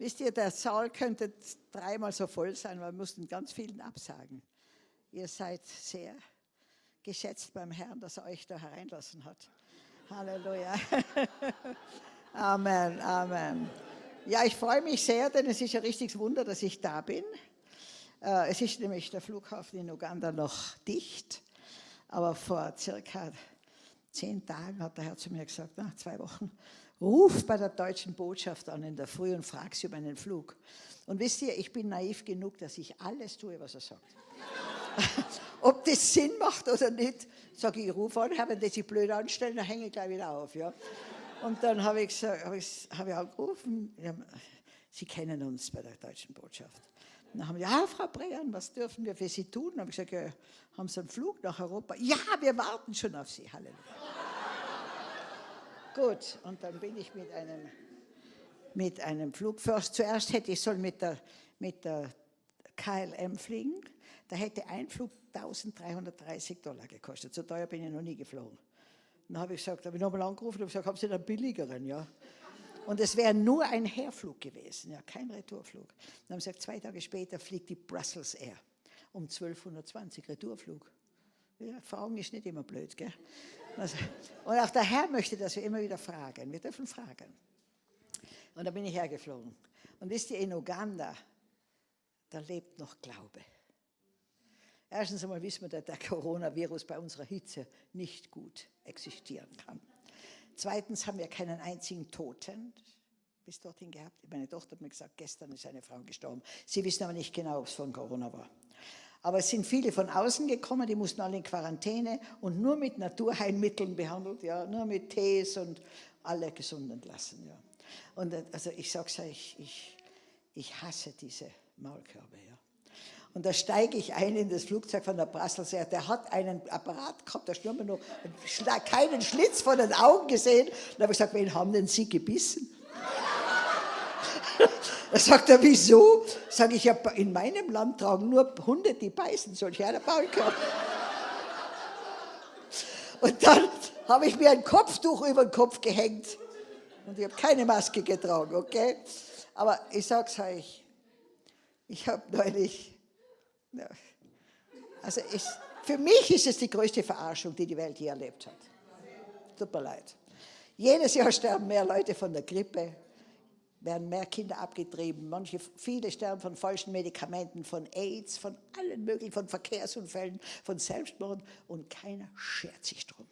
Wisst ihr, der Saal könnte dreimal so voll sein, weil wir mussten ganz vielen absagen. Ihr seid sehr geschätzt beim Herrn, dass er euch da hereinlassen hat. Halleluja. Amen, Amen. Ja, ich freue mich sehr, denn es ist ein richtiges Wunder, dass ich da bin. Äh, es ist nämlich der Flughafen in Uganda noch dicht, aber vor circa zehn Tagen hat der Herr zu mir gesagt, nach zwei Wochen, ruf bei der deutschen Botschaft an in der Früh und frag sie um einen Flug. Und wisst ihr, ich bin naiv genug, dass ich alles tue, was er sagt. Ob das Sinn macht oder nicht, sage ich, ich rufe an, wenn die sich blöd anstellen, dann hänge ich gleich wieder auf. Ja. Und dann habe ich, gesagt, habe ich, habe ich angerufen, Sie kennen uns bei der Deutschen Botschaft. Und dann haben wir, ja, Frau Brean, was dürfen wir für Sie tun? Dann habe ich gesagt, ja, haben Sie einen Flug nach Europa? Ja, wir warten schon auf Sie. Halleluja. Gut, und dann bin ich mit einem, mit einem Flug. Zuerst hätte ich soll mit der, mit der KLM fliegen. Da hätte ein Flug 1330 Dollar gekostet. So teuer bin ich noch nie geflogen. Dann habe ich gesagt, habe ich nochmal angerufen und gesagt, haben Sie einen billigeren? Ja. Und es wäre nur ein Herflug gewesen, ja, kein Retourflug. Dann haben sie gesagt, zwei Tage später fliegt die Brussels Air um 1220 Retourflug. Ja, Fragen ist nicht immer blöd, gell? Also, und auch der Herr möchte, dass wir immer wieder fragen. Wir dürfen fragen. Und da bin ich hergeflogen. Und wisst ihr, in Uganda, da lebt noch Glaube. Erstens einmal wissen wir, dass der Coronavirus bei unserer Hitze nicht gut existieren kann. Zweitens haben wir keinen einzigen Toten bis dorthin gehabt. Meine Tochter hat mir gesagt, gestern ist eine Frau gestorben. Sie wissen aber nicht genau, ob es von Corona war. Aber es sind viele von außen gekommen, die mussten alle in Quarantäne und nur mit Naturheilmitteln behandelt, ja, nur mit Tees und alle gesund entlassen. Ja. Und äh, also ich sage es euch, ich, ich hasse diese Maulkörbe. Ja. Und da steige ich ein in das Flugzeug von der Brussels Air. Der hat einen Apparat gehabt, da stürmen noch keinen Schlitz von den Augen gesehen. Da habe ich gesagt, wen haben denn Sie gebissen? Da sagt er, wieso? Sage ich, in meinem Land tragen nur Hunde, die beißen, solche einer Maulkörper. Und dann habe ich mir ein Kopftuch über den Kopf gehängt. Und ich habe keine Maske getragen, okay? Aber ich sage es euch, ich habe neulich. Also ich, für mich ist es die größte Verarschung, die die Welt je erlebt hat. Tut mir leid. Jedes Jahr sterben mehr Leute von der Grippe, werden mehr Kinder abgetrieben, manche, viele sterben von falschen Medikamenten, von AIDS, von allen möglichen, von Verkehrsunfällen, von Selbstmord und keiner schert sich drum.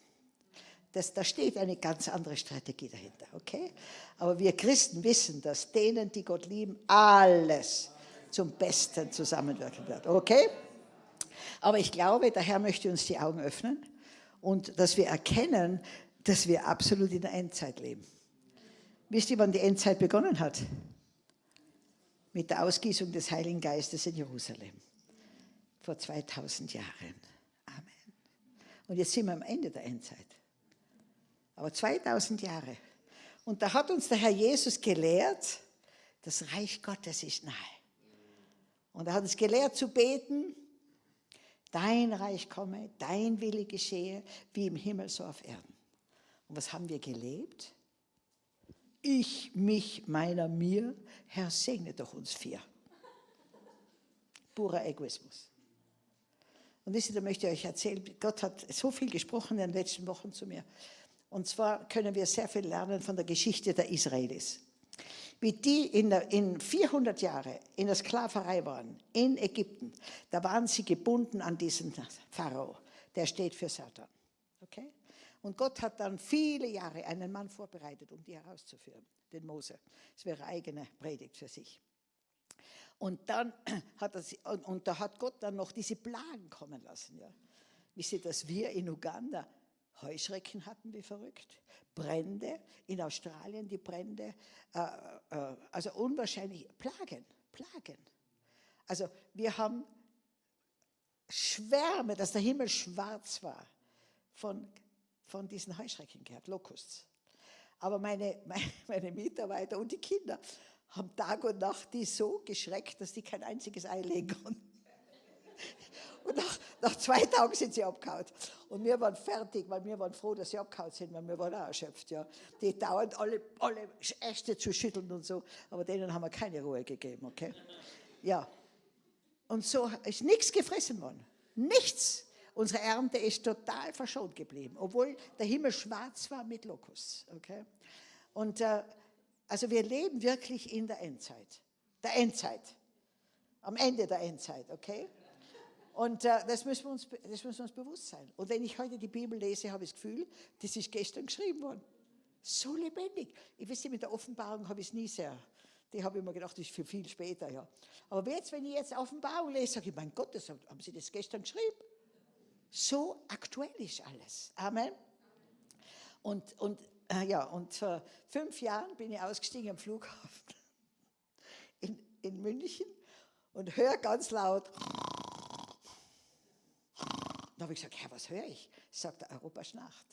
Das, da steht eine ganz andere Strategie dahinter, okay? Aber wir Christen wissen, dass denen, die Gott lieben, alles zum Besten zusammenwirken wird. Okay? Aber ich glaube, der Herr möchte uns die Augen öffnen und dass wir erkennen, dass wir absolut in der Endzeit leben. Wisst ihr, wann die Endzeit begonnen hat? Mit der Ausgießung des Heiligen Geistes in Jerusalem. Vor 2000 Jahren. Amen. Und jetzt sind wir am Ende der Endzeit. Aber 2000 Jahre. Und da hat uns der Herr Jesus gelehrt, das Reich Gottes ist nahe. Und er hat uns gelehrt zu beten, dein Reich komme, dein Wille geschehe, wie im Himmel so auf Erden. Und was haben wir gelebt? Ich, mich, meiner, mir, Herr, segne doch uns vier. Purer Egoismus. Und wisst ihr, da möchte ich euch erzählen, Gott hat so viel gesprochen in den letzten Wochen zu mir. Und zwar können wir sehr viel lernen von der Geschichte der Israelis wie die in, der, in 400 Jahre in der Sklaverei waren, in Ägypten, da waren sie gebunden an diesen Pharao, der steht für Satan. Okay? Und Gott hat dann viele Jahre einen Mann vorbereitet, um die herauszuführen, den Mose. Das wäre eigene Predigt für sich. Und dann hat er, und, und da hat Gott dann noch diese Plagen kommen lassen. Ja. Wisst ihr, dass wir in Uganda Heuschrecken hatten wie verrückt, Brände, in Australien die Brände, äh, äh, also unwahrscheinlich, Plagen, Plagen. Also wir haben Schwärme, dass der Himmel schwarz war von, von diesen Heuschrecken gehabt, Locusts. Aber meine, meine, meine Mitarbeiter und die Kinder haben Tag und Nacht die so geschreckt, dass die kein einziges Ei legen konnten. Und nach, nach zwei Tagen sind sie abgehauen. Und wir waren fertig, weil wir waren froh, dass sie abgehauen sind, weil wir waren auch erschöpft. Ja. Die dauernd alle, alle Äste zu schütteln und so, aber denen haben wir keine Ruhe gegeben, okay? Ja. Und so ist nichts gefressen worden. Nichts. Unsere Ernte ist total verschont geblieben, obwohl der Himmel schwarz war mit Lokus. Okay? Und äh, also wir leben wirklich in der Endzeit. Der Endzeit. Am Ende der Endzeit, okay? Und äh, das, müssen wir uns, das müssen wir uns bewusst sein. Und wenn ich heute die Bibel lese, habe ich das Gefühl, das ist gestern geschrieben worden. So lebendig. Ich weiß mit der Offenbarung habe ich es nie sehr. Die habe ich mir gedacht, das ist für viel später, ja. Aber jetzt, wenn ich jetzt Offenbarung lese, sage ich, mein Gott, das, haben Sie das gestern geschrieben? So aktuell ist alles. Amen. Und, und, äh, ja, und vor fünf Jahren bin ich ausgestiegen am Flughafen in, in München und höre ganz laut. Da habe ich gesagt, Herr, was höre ich? Sagt er, Europa schnarcht.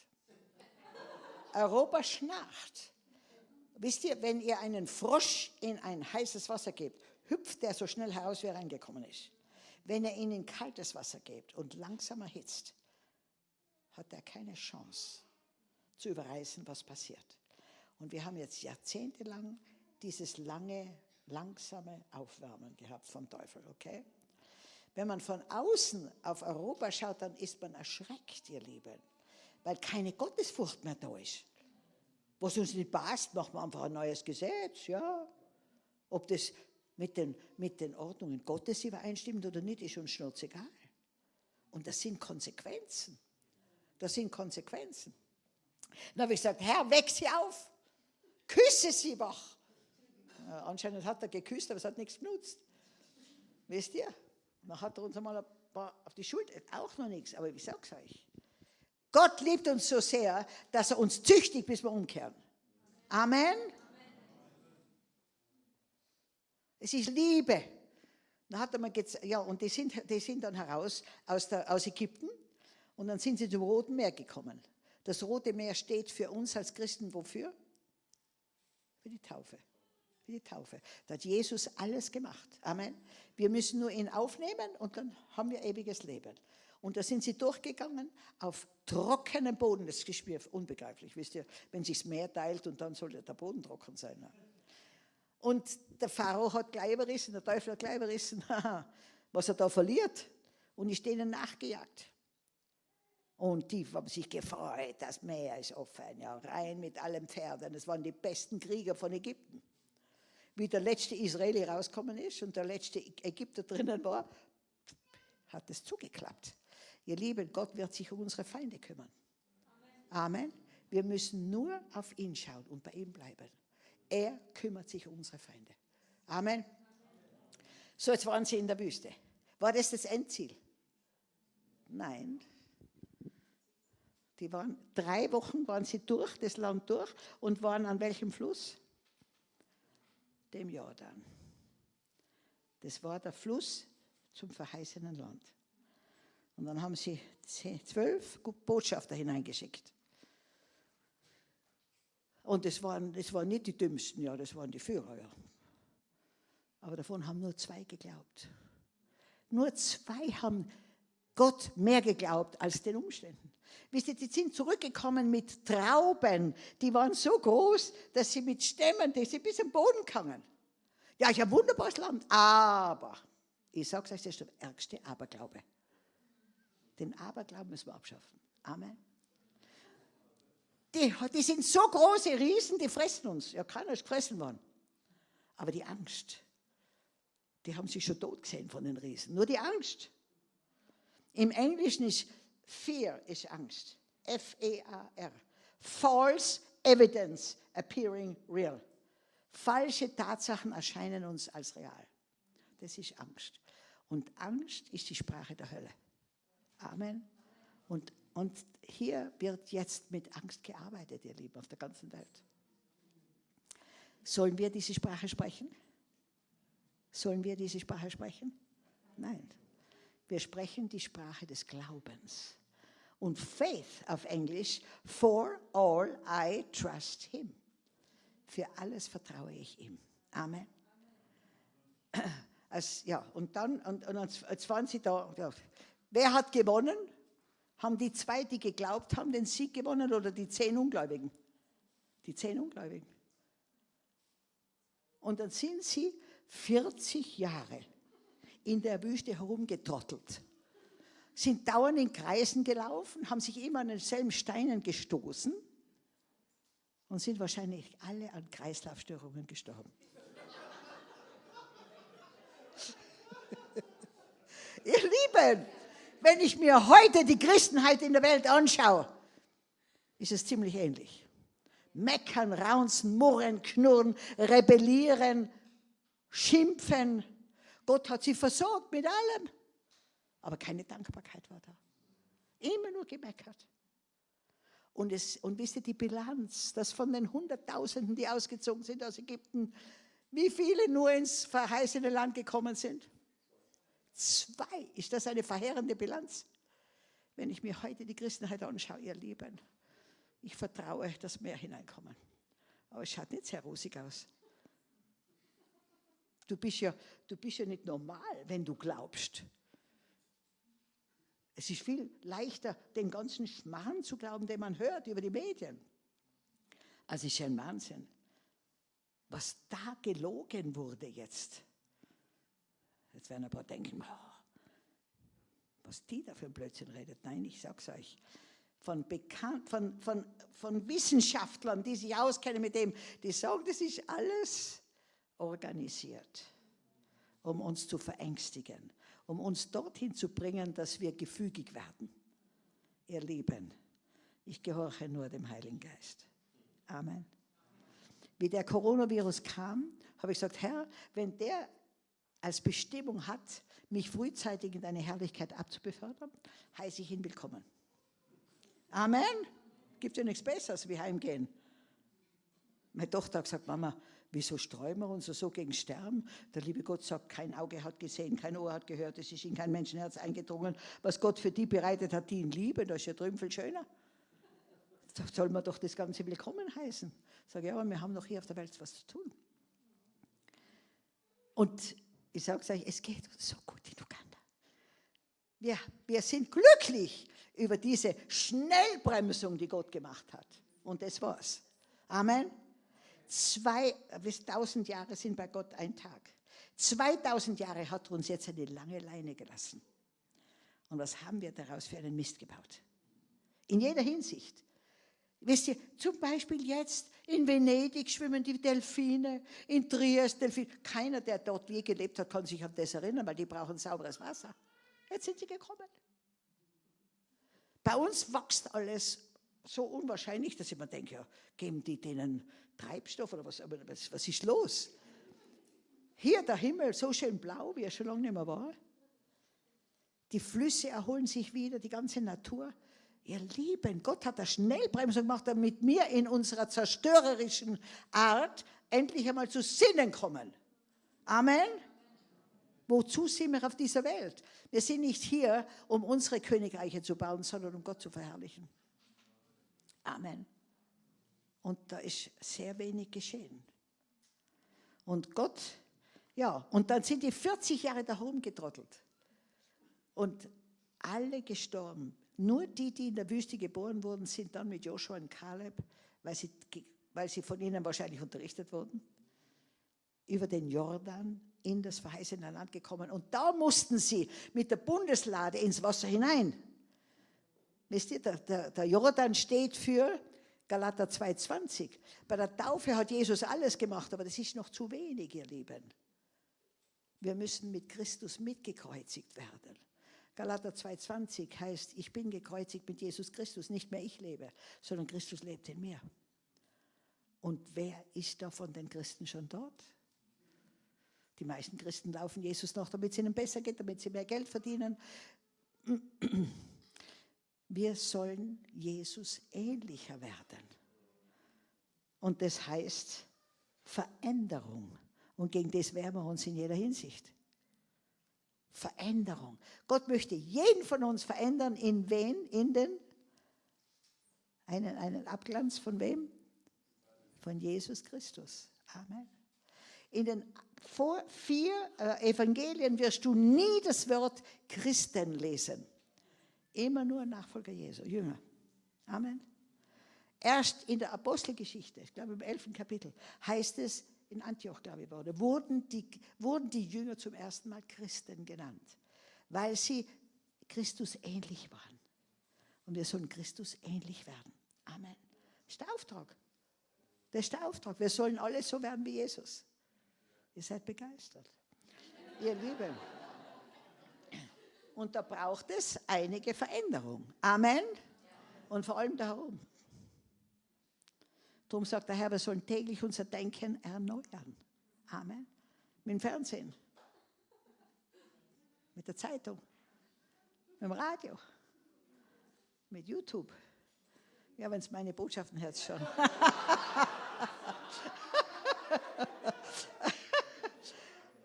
Europa schnarcht. Wisst ihr, wenn ihr einen Frosch in ein heißes Wasser gebt, hüpft der so schnell heraus, wie er reingekommen ist. Wenn er ihn in kaltes Wasser gibt und langsam erhitzt, hat er keine Chance zu überreißen, was passiert. Und wir haben jetzt jahrzehntelang dieses lange, langsame Aufwärmen gehabt vom Teufel, okay? Wenn man von außen auf Europa schaut, dann ist man erschreckt, ihr Lieben, weil keine Gottesfurcht mehr da ist. Was uns nicht passt, machen wir einfach ein neues Gesetz, ja. Ob das mit den, mit den Ordnungen Gottes übereinstimmt oder nicht, ist uns schnurzegal. Und das sind Konsequenzen. Das sind Konsequenzen. Dann habe ich gesagt, Herr, weck sie auf. Küsse sie wach. Anscheinend hat er geküsst, aber es hat nichts genutzt. Wisst ihr? Dann hat er uns einmal ein paar auf die Schulter, auch noch nichts, aber ich sage es euch. Gott liebt uns so sehr, dass er uns züchtigt, bis wir umkehren. Amen. Es ist Liebe. Dann hat er ja, und die sind, die sind dann heraus aus, der, aus Ägypten und dann sind sie zum Roten Meer gekommen. Das Rote Meer steht für uns als Christen wofür? Für die Taufe. Für die Taufe. Da hat Jesus alles gemacht. Amen. Wir müssen nur ihn aufnehmen und dann haben wir ewiges Leben. Und da sind sie durchgegangen auf trockenem Boden. Das ist unbegreiflich, wisst ihr, wenn sich das Meer teilt und dann soll der Boden trocken sein. Und der Pharao hat gleich überrissen, der Teufel hat gleich überrissen, was er da verliert. Und ist denen nachgejagt. Und die haben sich gefreut, das Meer ist offen, ja, rein mit allen Pferden. Das waren die besten Krieger von Ägypten. Wie der letzte Israeli rausgekommen ist und der letzte Ägypter drinnen war, hat es zugeklappt. Ihr Lieben, Gott wird sich um unsere Feinde kümmern. Amen. Amen. Wir müssen nur auf ihn schauen und bei ihm bleiben. Er kümmert sich um unsere Feinde. Amen. So, jetzt waren sie in der Wüste. War das das Endziel? Nein. Die waren drei Wochen waren sie durch, das Land durch und waren an welchem Fluss? Dem Jordan. Das war der Fluss zum verheißenen Land. Und dann haben sie zwölf Botschafter hineingeschickt. Und das waren, das waren nicht die Dümmsten, ja, das waren die Führer, ja. Aber davon haben nur zwei geglaubt. Nur zwei haben Gott mehr geglaubt als den Umständen. Wisst ihr, die sind zurückgekommen mit Trauben, die waren so groß, dass sie mit Stämmen, die sie bis am Boden kamen. Ja, ich habe wunderbares Land, aber, ich sage es euch, das ist der ärgste Aberglaube. Den Aberglauben müssen wir abschaffen. Amen. Die, die sind so große Riesen, die fressen uns. Ja, keiner ist gefressen worden. Aber die Angst, die haben sich schon tot gesehen von den Riesen. Nur die Angst. Im Englischen ist Fear ist Angst. F-E-A-R. False evidence appearing real. Falsche Tatsachen erscheinen uns als real. Das ist Angst. Und Angst ist die Sprache der Hölle. Amen. Und und hier wird jetzt mit Angst gearbeitet, ihr Lieben, auf der ganzen Welt. Sollen wir diese Sprache sprechen? Sollen wir diese Sprache sprechen? Nein. Wir sprechen die Sprache des Glaubens. Und Faith auf Englisch, for all I trust him. Für alles vertraue ich ihm. Amen. Als, ja, und dann, und, und als waren sie da, ja, Wer hat gewonnen? Haben die zwei, die geglaubt haben, den Sieg gewonnen oder die zehn Ungläubigen? Die zehn Ungläubigen. Und dann sind sie 40 Jahre in der Wüste herumgetrottelt, sind dauernd in Kreisen gelaufen, haben sich immer an denselben Steinen gestoßen und sind wahrscheinlich alle an Kreislaufstörungen gestorben. Ihr Lieben, wenn ich mir heute die Christenheit in der Welt anschaue, ist es ziemlich ähnlich. Meckern, raunzen, murren, knurren, rebellieren, schimpfen. Gott hat sie versorgt mit allem. Aber keine Dankbarkeit war da. Immer nur gemeckert. Und, es, und wisst ihr, die Bilanz, dass von den Hunderttausenden, die ausgezogen sind aus Ägypten, wie viele nur ins verheißene Land gekommen sind? Zwei. Ist das eine verheerende Bilanz? Wenn ich mir heute die Christenheit anschaue, ihr Lieben, ich vertraue, dass mehr hineinkommen. Aber es schaut nicht sehr rosig aus. Du bist ja, du bist ja nicht normal, wenn du glaubst. Es ist viel leichter, den ganzen Schmarrn zu glauben, den man hört über die Medien. Also es ist ein Wahnsinn, was da gelogen wurde jetzt. Jetzt werden ein paar denken, oh, was die da für Blödsinn redet. Nein, ich sag's euch. Von, Bekan von, von, von Wissenschaftlern, die sich auskennen mit dem, die sagen, das ist alles organisiert, um uns zu verängstigen, um uns dorthin zu bringen, dass wir gefügig werden. Ihr Lieben, ich gehorche nur dem Heiligen Geist. Amen. Wie der Coronavirus kam, habe ich gesagt, Herr, wenn der als Bestimmung hat, mich frühzeitig in deine Herrlichkeit abzubefördern, heiße ich ihn willkommen. Amen. Gibt ja nichts Besseres wie heimgehen. Meine Tochter hat gesagt, Mama, wieso streuen wir uns so gegen Sterben? Der liebe Gott sagt, kein Auge hat gesehen, kein Ohr hat gehört, es ist in kein Menschenherz eingedrungen. Was Gott für die bereitet hat, die ihn lieben, das ist ja drüben viel schöner. Da soll man doch das Ganze willkommen heißen. Ich sage, ja, aber wir haben noch hier auf der Welt was zu tun. Und ich sage es euch, es geht uns so gut in Uganda. Wir, wir sind glücklich über diese Schnellbremsung, die Gott gemacht hat. Und das war's. Amen. Zwei, bis tausend Jahre sind bei Gott ein Tag. 2000 Jahre hat uns jetzt eine lange Leine gelassen. Und was haben wir daraus für einen Mist gebaut? In jeder Hinsicht. Wisst ihr, zum Beispiel jetzt in Venedig schwimmen die Delfine, in Triest Delfine. Keiner, der dort je gelebt hat, kann sich an das erinnern, weil die brauchen sauberes Wasser. Jetzt sind sie gekommen. Bei uns wächst alles so unwahrscheinlich, dass ich mir denke, ja, geben die denen Treibstoff oder was, was, was ist los? Hier der Himmel so schön blau, wie er schon lange nicht mehr war. Die Flüsse erholen sich wieder, die ganze Natur. Ihr Lieben, Gott hat eine Schnellbremsung gemacht, damit wir in unserer zerstörerischen Art endlich einmal zu Sinnen kommen. Amen. Wozu sind wir auf dieser Welt? Wir sind nicht hier, um unsere Königreiche zu bauen, sondern um Gott zu verherrlichen. Amen. Und da ist sehr wenig geschehen. Und Gott, ja, und dann sind die 40 Jahre da rumgetrottelt. Und alle gestorben. Nur die, die in der Wüste geboren wurden, sind dann mit Joshua und Kaleb, weil sie, weil sie von ihnen wahrscheinlich unterrichtet wurden, über den Jordan in das verheißene Land gekommen. Und da mussten sie mit der Bundeslade ins Wasser hinein. Wisst ihr, der, der, der Jordan steht für Galater 2,20. Bei der Taufe hat Jesus alles gemacht, aber das ist noch zu wenig, ihr Lieben. Wir müssen mit Christus mitgekreuzigt werden. Galater 2,20 heißt, ich bin gekreuzigt mit Jesus Christus, nicht mehr ich lebe, sondern Christus lebt in mir. Und wer ist da von den Christen schon dort? Die meisten Christen laufen Jesus noch, damit es ihnen besser geht, damit sie mehr Geld verdienen. Wir sollen Jesus ähnlicher werden. Und das heißt Veränderung. Und gegen das wehren wir uns in jeder Hinsicht. Veränderung. Gott möchte jeden von uns verändern. In wen? In den? Einen, einen Abglanz von wem? Von Jesus Christus. Amen. In den vier äh, Evangelien wirst du nie das Wort Christen lesen. Immer nur Nachfolger Jesu, Jünger. Amen. Erst in der Apostelgeschichte, ich glaube im 11. Kapitel, heißt es, in Antioch, glaube ich, wurde, wurden die, wurden die Jünger zum ersten Mal Christen genannt, weil sie Christus ähnlich waren. Und wir sollen Christus ähnlich werden. Amen. Das ist der Auftrag. Das ist der Auftrag. Wir sollen alle so werden wie Jesus. Ihr seid begeistert. Ihr Lieben. Und da braucht es einige Veränderung. Amen. Und vor allem darum. Darum sagt der Herr, wir sollen täglich unser Denken erneuern. Amen. Mit dem Fernsehen. Mit der Zeitung. Mit dem Radio. Mit YouTube. Ja, wenn es meine Botschaften hört, schon.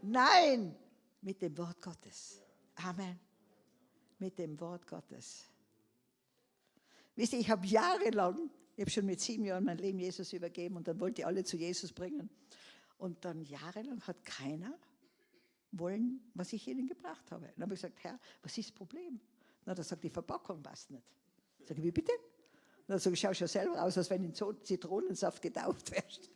Nein, mit dem Wort Gottes. Amen mit dem Wort Gottes. Wisst ihr, ich habe jahrelang, ich habe schon mit sieben Jahren mein Leben Jesus übergeben und dann wollte ich alle zu Jesus bringen. Und dann jahrelang hat keiner wollen, was ich ihnen gebracht habe. Dann habe ich gesagt, Herr, was ist das Problem? Na, da sagt die Verpackung passt nicht. Sag ich, wie bitte? dann sage ich, schau schon selber aus, als wenn in Zitronensaft getauft wärst.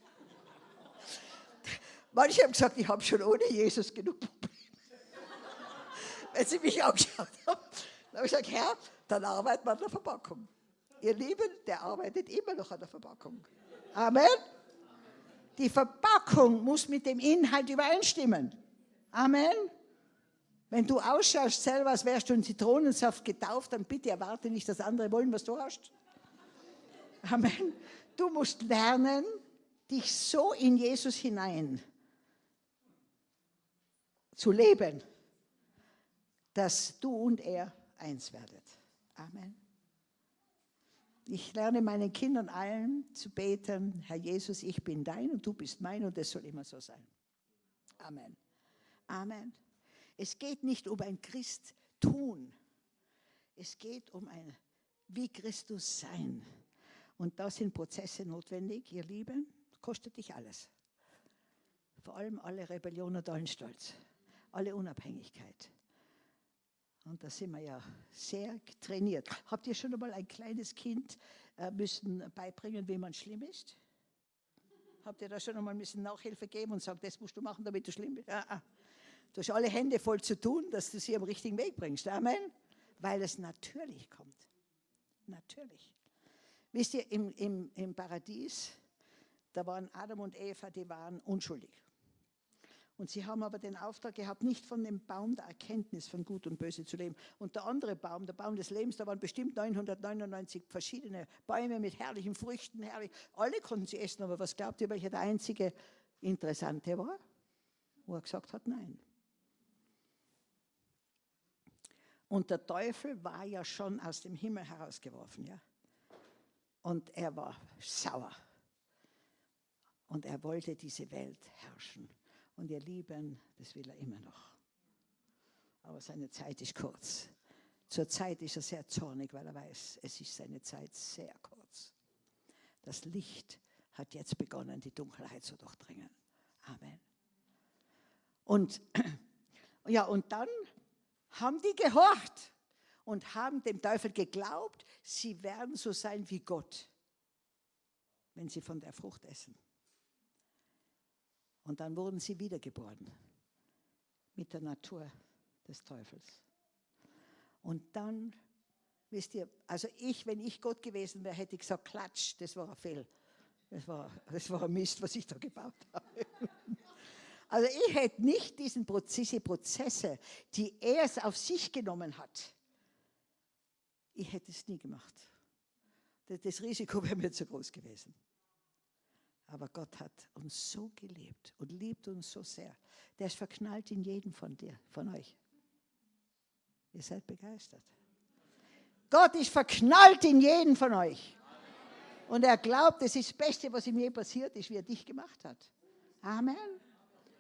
Manche haben gesagt, ich habe schon ohne Jesus genug Probleme wenn sie mich angeschaut haben. Dann habe ich gesagt, Herr, dann arbeitet man an der Verpackung. Ihr Lieben, der arbeitet immer noch an der Verpackung. Amen. Die Verpackung muss mit dem Inhalt übereinstimmen. Amen. Wenn du ausschaust selber, als wärst du in Zitronensaft getauft, dann bitte erwarte nicht, dass andere wollen, was du hast. Amen. Du musst lernen, dich so in Jesus hinein zu leben, dass du und er eins werdet. Amen. Ich lerne meinen Kindern allen zu beten, Herr Jesus, ich bin dein und du bist mein und es soll immer so sein. Amen. Amen. Es geht nicht um ein Christ tun. Es geht um ein wie Christus sein. Und da sind Prozesse notwendig, ihr Lieben, kostet dich alles. Vor allem alle Rebellion und allen Stolz, alle Unabhängigkeit. Und da sind wir ja sehr trainiert. Habt ihr schon einmal ein kleines Kind äh, müssen beibringen, wie man schlimm ist? Habt ihr da schon einmal müssen Nachhilfe geben und sagen, das musst du machen, damit du schlimm bist? Ah. Du hast alle Hände voll zu tun, dass du sie am richtigen Weg bringst. Amen. Weil es natürlich kommt. Natürlich. Wisst ihr, im, im, im Paradies, da waren Adam und Eva, die waren unschuldig. Und sie haben aber den Auftrag gehabt, nicht von dem Baum der Erkenntnis von Gut und Böse zu leben. Und der andere Baum, der Baum des Lebens, da waren bestimmt 999 verschiedene Bäume mit herrlichen Früchten. Herrlich. Alle konnten sie essen, aber was glaubt ihr, welcher der einzige Interessante war? Wo er gesagt hat, nein. Und der Teufel war ja schon aus dem Himmel herausgeworfen, ja. Und er war sauer. Und er wollte diese Welt herrschen. Und ihr Lieben, das will er immer noch. Aber seine Zeit ist kurz. Zur Zeit ist er sehr zornig, weil er weiß, es ist seine Zeit sehr kurz. Das Licht hat jetzt begonnen, die Dunkelheit zu durchdringen. Amen. Und, ja, und dann haben die gehorcht und haben dem Teufel geglaubt, sie werden so sein wie Gott, wenn sie von der Frucht essen. Und dann wurden sie wiedergeboren mit der Natur des Teufels. Und dann, wisst ihr, also ich, wenn ich Gott gewesen wäre, hätte ich gesagt, klatsch, das war ein Fehl. Das war, das war ein Mist, was ich da gebaut habe. Also ich hätte nicht diesen diese Prozesse, die er es auf sich genommen hat, ich hätte es nie gemacht. Das Risiko wäre mir zu groß gewesen. Aber Gott hat uns so geliebt und liebt uns so sehr. Der ist verknallt in jeden von dir, von euch. Ihr seid begeistert. Gott ist verknallt in jeden von euch. Und er glaubt, es ist das Beste, was ihm je passiert ist, wie er dich gemacht hat. Amen.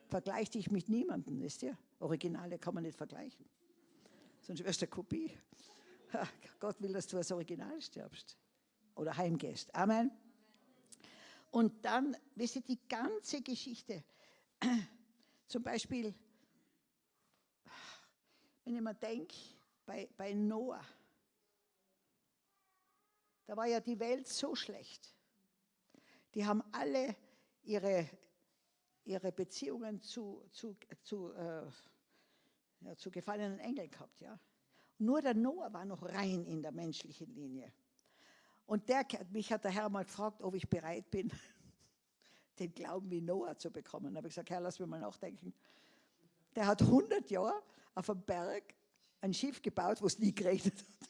Vergleich dich mit niemandem, wisst ihr? Originale kann man nicht vergleichen. Sonst wirst du eine Kopie. Gott will, dass du als Original stirbst oder heimgehst. Amen. Und dann, wisst ihr, die ganze Geschichte, zum Beispiel, wenn ich mir denke, bei, bei Noah, Da war ja die Welt so schlecht. Die haben alle ihre, ihre Beziehungen zu, zu, zu, äh, ja, zu gefallenen Engeln gehabt. Ja. Nur der Noah war noch rein in der menschlichen Linie. Und der, mich hat der Herr mal gefragt, ob ich bereit bin, den Glauben wie Noah zu bekommen. Da habe ich gesagt, Herr, lass mich mal nachdenken. Der hat 100 Jahre auf dem Berg ein Schiff gebaut, wo es nie geregnet hat.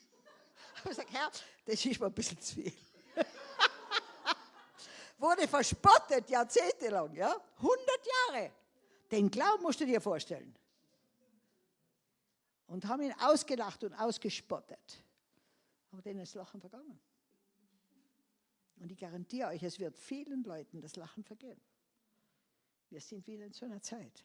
Ich habe gesagt, Herr, das ist mir ein bisschen zu viel. Wurde verspottet, jahrzehntelang, ja? 100 Jahre. Den Glauben musst du dir vorstellen. Und haben ihn ausgelacht und ausgespottet. Aber denen ist Lachen vergangen. Und ich garantiere euch, es wird vielen Leuten das Lachen vergehen. Wir sind wieder in so einer Zeit.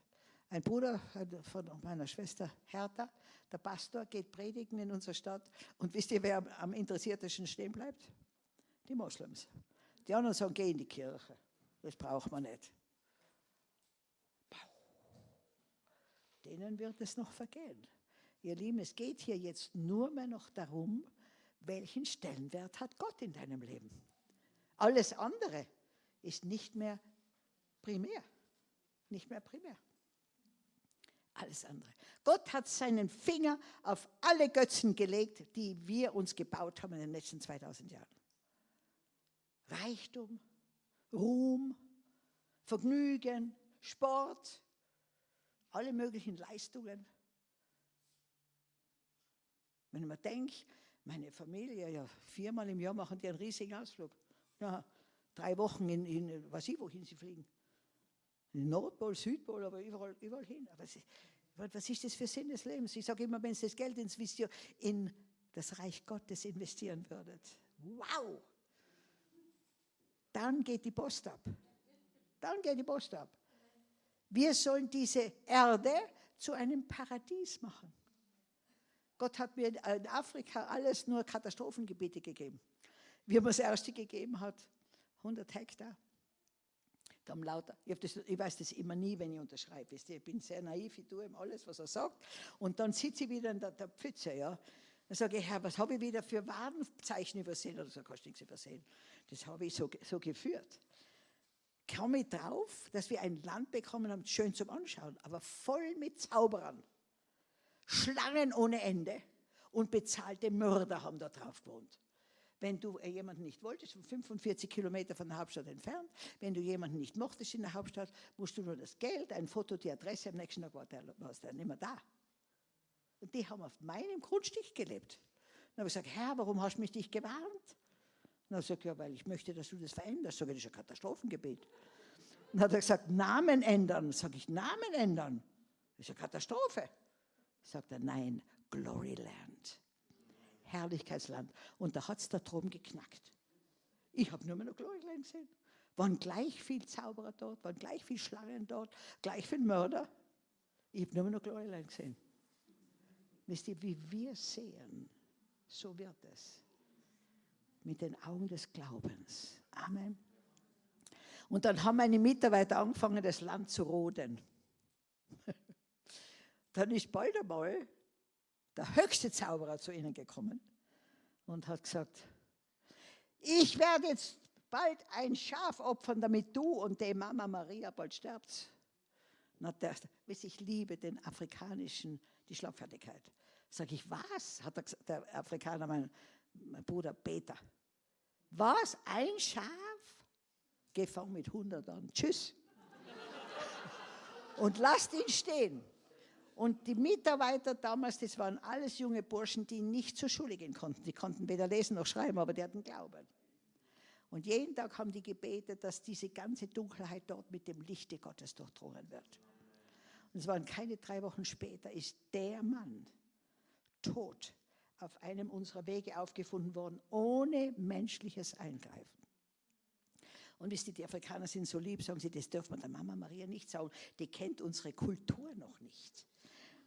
Ein Bruder von meiner Schwester Hertha, der Pastor, geht predigen in unserer Stadt. Und wisst ihr, wer am interessiertesten stehen bleibt? Die Moslems. Die anderen sagen, geh in die Kirche. Das braucht man nicht. Denen wird es noch vergehen. Ihr Lieben, es geht hier jetzt nur mehr noch darum, welchen Stellenwert hat Gott in deinem Leben. Alles andere ist nicht mehr primär. Nicht mehr primär. Alles andere. Gott hat seinen Finger auf alle Götzen gelegt, die wir uns gebaut haben in den letzten 2000 Jahren. Reichtum, Ruhm, Vergnügen, Sport, alle möglichen Leistungen. Wenn man denkt, meine Familie, ja, viermal im Jahr machen die einen riesigen Ausflug. Ja, drei Wochen in, in was ich, wohin sie fliegen. Nordpol, Südpol, aber überall, überall hin. Aber sie, was ist das für Sinn des Lebens? Ich sage immer, wenn Sie das Geld in das Reich Gottes investieren würdet, wow, dann geht die Post ab. Dann geht die Post ab. Wir sollen diese Erde zu einem Paradies machen. Gott hat mir in Afrika alles nur Katastrophengebiete gegeben. Wie er mir das erste gegeben hat, 100 Hektar. Da haben lauter, ich, das, ich, weiß das immer nie, wenn ich unterschreibe. Ich bin sehr naiv, ich tue ihm alles, was er sagt. Und dann sitze ich wieder in der, der Pfütze. Ja. Dann sage ich, Herr, was habe ich wieder für Warenzeichen übersehen? Oder so, kannst du nichts übersehen. Das habe ich so, so geführt. Komme ich drauf, dass wir ein Land bekommen haben, schön zum Anschauen, aber voll mit Zauberern. Schlangen ohne Ende und bezahlte Mörder haben da drauf gewohnt. Wenn du äh, jemanden nicht wolltest, 45 Kilometer von der Hauptstadt entfernt, wenn du jemanden nicht mochtest in der Hauptstadt, musst du nur das Geld, ein Foto, die Adresse, am nächsten Tag war der, war der nicht mehr da. Und die haben auf meinem Grundstück gelebt. Dann habe ich gesagt, Herr, warum hast du mich nicht gewarnt? Dann sagt er, ja, weil ich möchte, dass du das veränderst. Sag ich, das ist ein Katastrophengebet. Dann hat er gesagt, Namen ändern. Sag ich, Namen ändern? Das ist eine Katastrophe. Sagt er, nein, Gloryland. Herrlichkeitsland. Und da hat es da drum geknackt. Ich habe nur mehr noch Gloryland gesehen. Waren gleich viel Zauberer dort, waren gleich viel Schlangen dort, gleich viel Mörder. Ich habe nur mehr noch Gloryland gesehen. Wisst ihr, wie wir sehen, so wird es. Mit den Augen des Glaubens. Amen. Und dann haben meine Mitarbeiter angefangen, das Land zu roden. dann ist bald einmal der höchste Zauberer zu ihnen gekommen und hat gesagt, ich werde jetzt bald ein Schaf opfern, damit du und die Mama Maria bald sterbt. Na, der, ich liebe den afrikanischen, die Schlagfertigkeit. Sag ich, was? Hat der, der Afrikaner, mein, mein Bruder Peter. Was? Ein Schaf? Gefangen mit 100 an. Tschüss. und lasst ihn stehen. Und die Mitarbeiter damals, das waren alles junge Burschen, die nicht zur Schule gehen konnten. Die konnten weder lesen noch schreiben, aber die hatten Glauben. Und jeden Tag haben die gebetet, dass diese ganze Dunkelheit dort mit dem Lichte Gottes durchdrungen wird. Und es waren keine drei Wochen später, ist der Mann tot auf einem unserer Wege aufgefunden worden, ohne menschliches Eingreifen. Und wisst ihr, die Afrikaner sind so lieb, sagen sie, das dürfen wir der Mama Maria nicht sagen. Die kennt unsere Kultur noch nicht.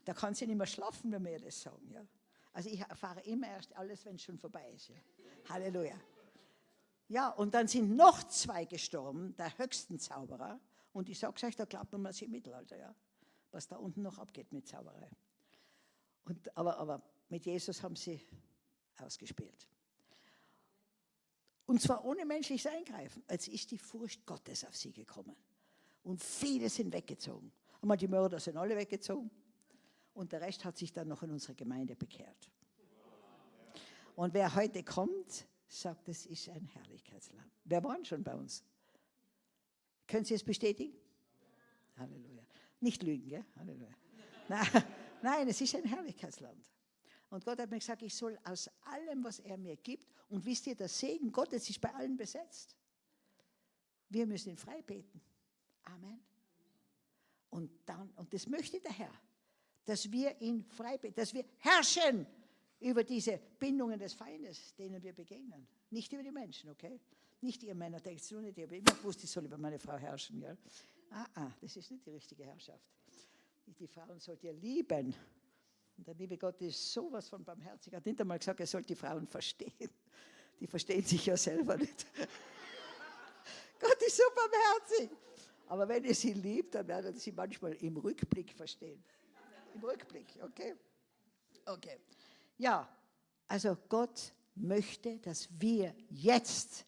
Da kann sie nicht mehr schlafen, wenn wir das sagen. Ja? Also ich erfahre immer erst alles, wenn es schon vorbei ist. Ja? Halleluja. Ja, und dann sind noch zwei gestorben, der höchsten Zauberer. Und ich sage euch, da glaubt man sie im Mittelalter, ja? was da unten noch abgeht mit Zauberei. Und, aber, aber mit Jesus haben sie ausgespielt. Und zwar ohne menschliches Eingreifen. Als ist die Furcht Gottes auf sie gekommen. Und viele sind weggezogen. Einmal die Mörder sind alle weggezogen. Und der Rest hat sich dann noch in unsere Gemeinde bekehrt. Und wer heute kommt, sagt, es ist ein Herrlichkeitsland. Wer waren schon bei uns? Können Sie es bestätigen? Halleluja. Nicht lügen, gell? Halleluja. Nein, nein, es ist ein Herrlichkeitsland. Und Gott hat mir gesagt, ich soll aus allem, was er mir gibt, und wisst ihr, der Segen Gottes ist bei allen besetzt. Wir müssen ihn frei beten. Amen. Und, dann, und das möchte der Herr, dass wir ihn frei dass wir herrschen über diese Bindungen des Feindes, denen wir begegnen. Nicht über die Menschen, okay? Nicht ihr Männer, denkt du nicht, ich habe immer gewusst, ich soll über meine Frau herrschen. Ja? Ah, ah, das ist nicht die richtige Herrschaft. Die Frauen sollt ihr lieben. Und der liebe Gott ist sowas von barmherzig. Er hat nicht einmal gesagt, er soll die Frauen verstehen. Die verstehen sich ja selber nicht. Gott ist so barmherzig. Aber wenn ihr sie liebt, dann werdet ihr sie manchmal im Rückblick verstehen. Im Rückblick, okay? Okay. Ja, also Gott möchte, dass wir jetzt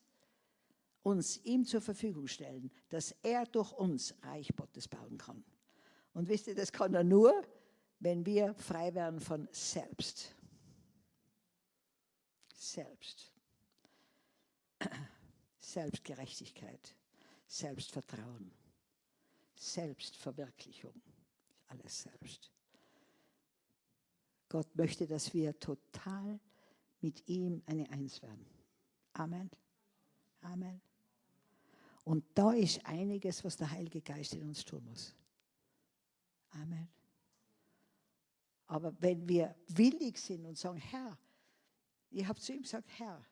uns ihm zur Verfügung stellen, dass er durch uns Reich Gottes bauen kann. Und wisst ihr, das kann er nur, wenn wir frei werden von selbst. Selbst. Selbstgerechtigkeit, Selbstvertrauen, Selbstverwirklichung, alles selbst. Gott möchte, dass wir total mit ihm eine Eins werden. Amen. Amen. Und da ist einiges, was der Heilige Geist in uns tun muss. Amen. Aber wenn wir willig sind und sagen, Herr, ich habe zu ihm gesagt, Herr,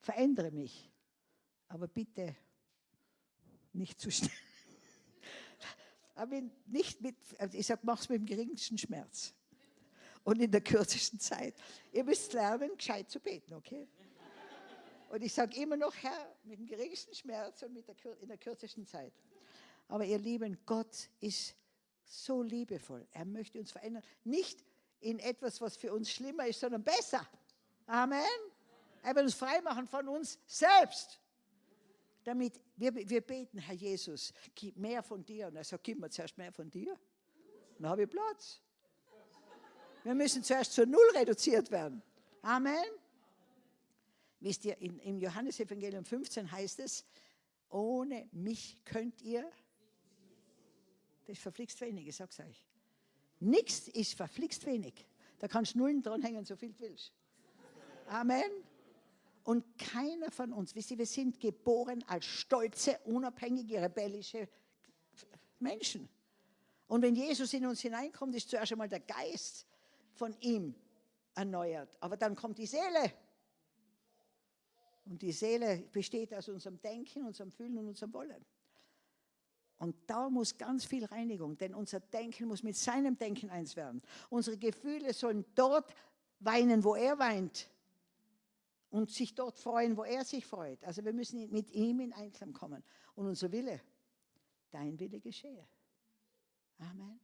verändere mich, aber bitte nicht zu schnell. Aber nicht mit, also ich sage, mach es mit dem geringsten Schmerz und in der kürzesten Zeit. Ihr müsst lernen, gescheit zu beten, okay? Und ich sage immer noch, Herr, mit dem geringsten Schmerz und mit der, in der kürzesten Zeit. Aber ihr Lieben, Gott ist so liebevoll. Er möchte uns verändern. Nicht in etwas, was für uns schlimmer ist, sondern besser. Amen. Er will uns freimachen von uns selbst. Damit wir, wir beten, Herr Jesus, gib mehr von dir. Und er sagt, gib mir zuerst mehr von dir. Dann habe ich Platz. Wir müssen zuerst zur Null reduziert werden. Amen. Wisst ihr, in, im Johannesevangelium 15 heißt es, ohne mich könnt ihr, das verflixt wenig, ich sag's euch. Nichts ist verflixt wenig. Da kannst du Nullen dranhängen, so viel du willst. Amen. Und keiner von uns, wisst ihr, wir sind geboren als stolze, unabhängige, rebellische Menschen. Und wenn Jesus in uns hineinkommt, ist zuerst einmal der Geist von ihm erneuert. Aber dann kommt die Seele. Und die Seele besteht aus unserem Denken, unserem Fühlen und unserem Wollen. Und da muss ganz viel Reinigung, denn unser Denken muss mit seinem Denken eins werden. Unsere Gefühle sollen dort weinen, wo er weint. Und sich dort freuen, wo er sich freut. Also wir müssen mit ihm in Einklang kommen. Und unser Wille, dein Wille geschehe. Amen.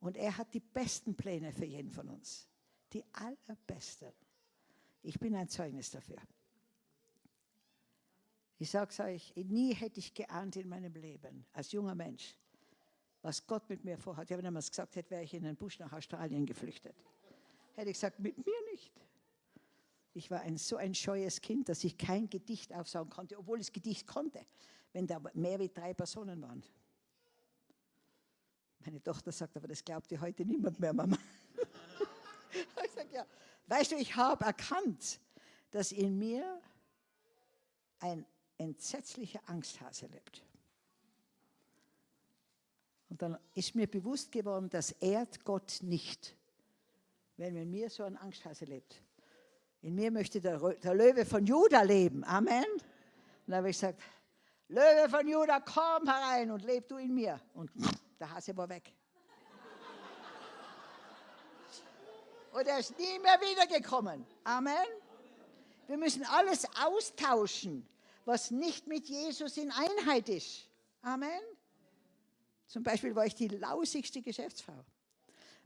Und er hat die besten Pläne für jeden von uns. Die allerbesten. Ich bin ein Zeugnis dafür. Ich sage es euch, nie hätte ich geahnt in meinem Leben, als junger Mensch, was Gott mit mir vorhat. Wenn er mir gesagt hätte, wäre ich in den Busch nach Australien geflüchtet. Hätte ich gesagt, mit mir nicht. Ich war ein, so ein scheues Kind, dass ich kein Gedicht aufsagen konnte, obwohl ich Gedicht konnte, wenn da mehr wie drei Personen waren. Meine Tochter sagt, aber das glaubt dir heute niemand mehr, Mama. ich sage, ja, weißt du, ich habe erkannt, dass in mir ein entsetzlicher Angsthase lebt. Und dann ist mir bewusst geworden, das ehrt Gott nicht, wenn in mir so ein Angsthase lebt. In mir möchte der, der Löwe von Juda leben. Amen. Und dann habe ich gesagt, Löwe von Juda, komm herein und leb du in mir. Und der Hase war weg. Und er ist nie mehr wiedergekommen. Amen. Wir müssen alles austauschen, was nicht mit Jesus in Einheit ist. Amen. Zum Beispiel war ich die lausigste Geschäftsfrau.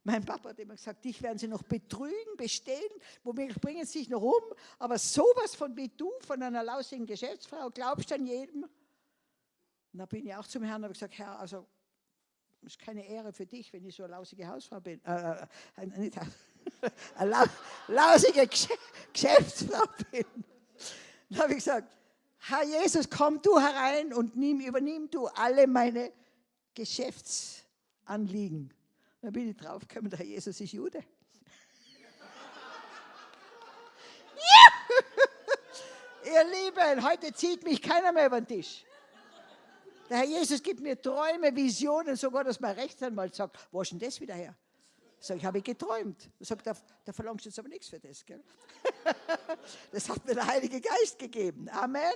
Mein Papa hat immer gesagt, dich werden sie noch betrügen, bestehlen, womöglich bringen sie sich noch um, aber sowas von wie du, von einer lausigen Geschäftsfrau, glaubst du an jedem? Und da bin ich auch zum Herrn und habe gesagt, Herr, also ist keine Ehre für dich, wenn ich so eine lausige Hausfrau bin. Äh, äh, nicht, eine lausige Geschäftsfrau bin. Dann habe ich gesagt, Herr Jesus, komm du herein und nimm, übernimm du alle meine Geschäftsanliegen. Dann bin ich draufgekommen, der Herr Jesus ist Jude. Ihr Lieben, heute zieht mich keiner mehr über den Tisch. Der Herr Jesus gibt mir Träume, Visionen, sogar, dass mein Rechtsanwalt sagt, wo ist denn das wieder her? Sag ich, habe ich geträumt. Sagt, da, da verlangst du jetzt aber nichts für das. Gell? Das hat mir der Heilige Geist gegeben. Amen.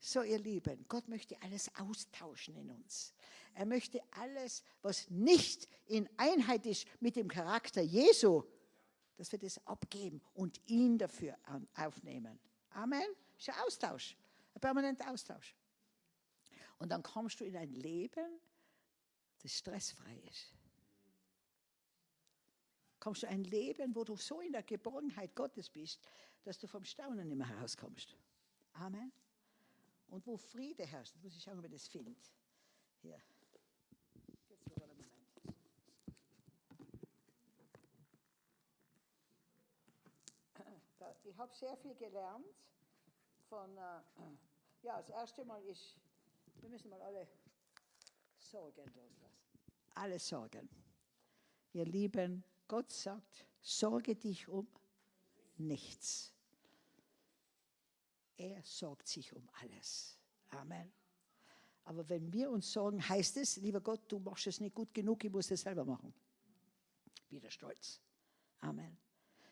So, ihr Lieben, Gott möchte alles austauschen in uns. Er möchte alles, was nicht in Einheit ist mit dem Charakter Jesu, dass wir das abgeben und ihn dafür aufnehmen. Amen. Das ist ein Austausch, ein permanenter Austausch. Und dann kommst du in ein Leben, das stressfrei ist kommst du ein Leben, wo du so in der Geborgenheit Gottes bist, dass du vom Staunen nicht mehr herauskommst. Amen. Und wo Friede herrscht, muss ich schauen, ob ich das finde. Hier. Ich habe sehr viel gelernt von, äh, ja, das erste Mal ist, wir müssen mal alle Sorgen loslassen. Alle Sorgen. Ihr Lieben, Gott sagt, sorge dich um nichts. Er sorgt sich um alles. Amen. Aber wenn wir uns sorgen, heißt es, lieber Gott, du machst es nicht gut genug, ich muss es selber machen. Wieder stolz. Amen.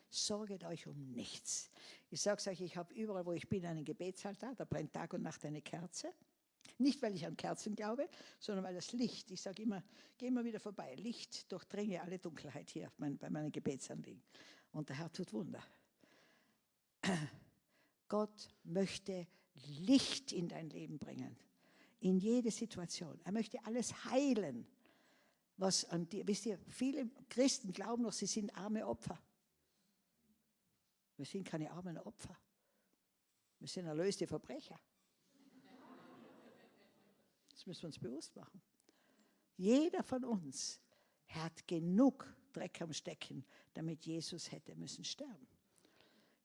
Sorget euch um nichts. Ich sage es euch, ich habe überall, wo ich bin, einen Gebetsaltar, da brennt Tag und Nacht eine Kerze. Nicht, weil ich an Kerzen glaube, sondern weil das Licht, ich sage immer, geh immer wieder vorbei, Licht durchdringe alle Dunkelheit hier bei meinen Gebetsanliegen. Und der Herr tut Wunder. Gott möchte Licht in dein Leben bringen, in jede Situation. Er möchte alles heilen, was an dir, wisst ihr, viele Christen glauben noch, sie sind arme Opfer. Wir sind keine armen Opfer. Wir sind erlöste Verbrecher. Das müssen wir uns bewusst machen. Jeder von uns hat genug Dreck am Stecken, damit Jesus hätte müssen sterben.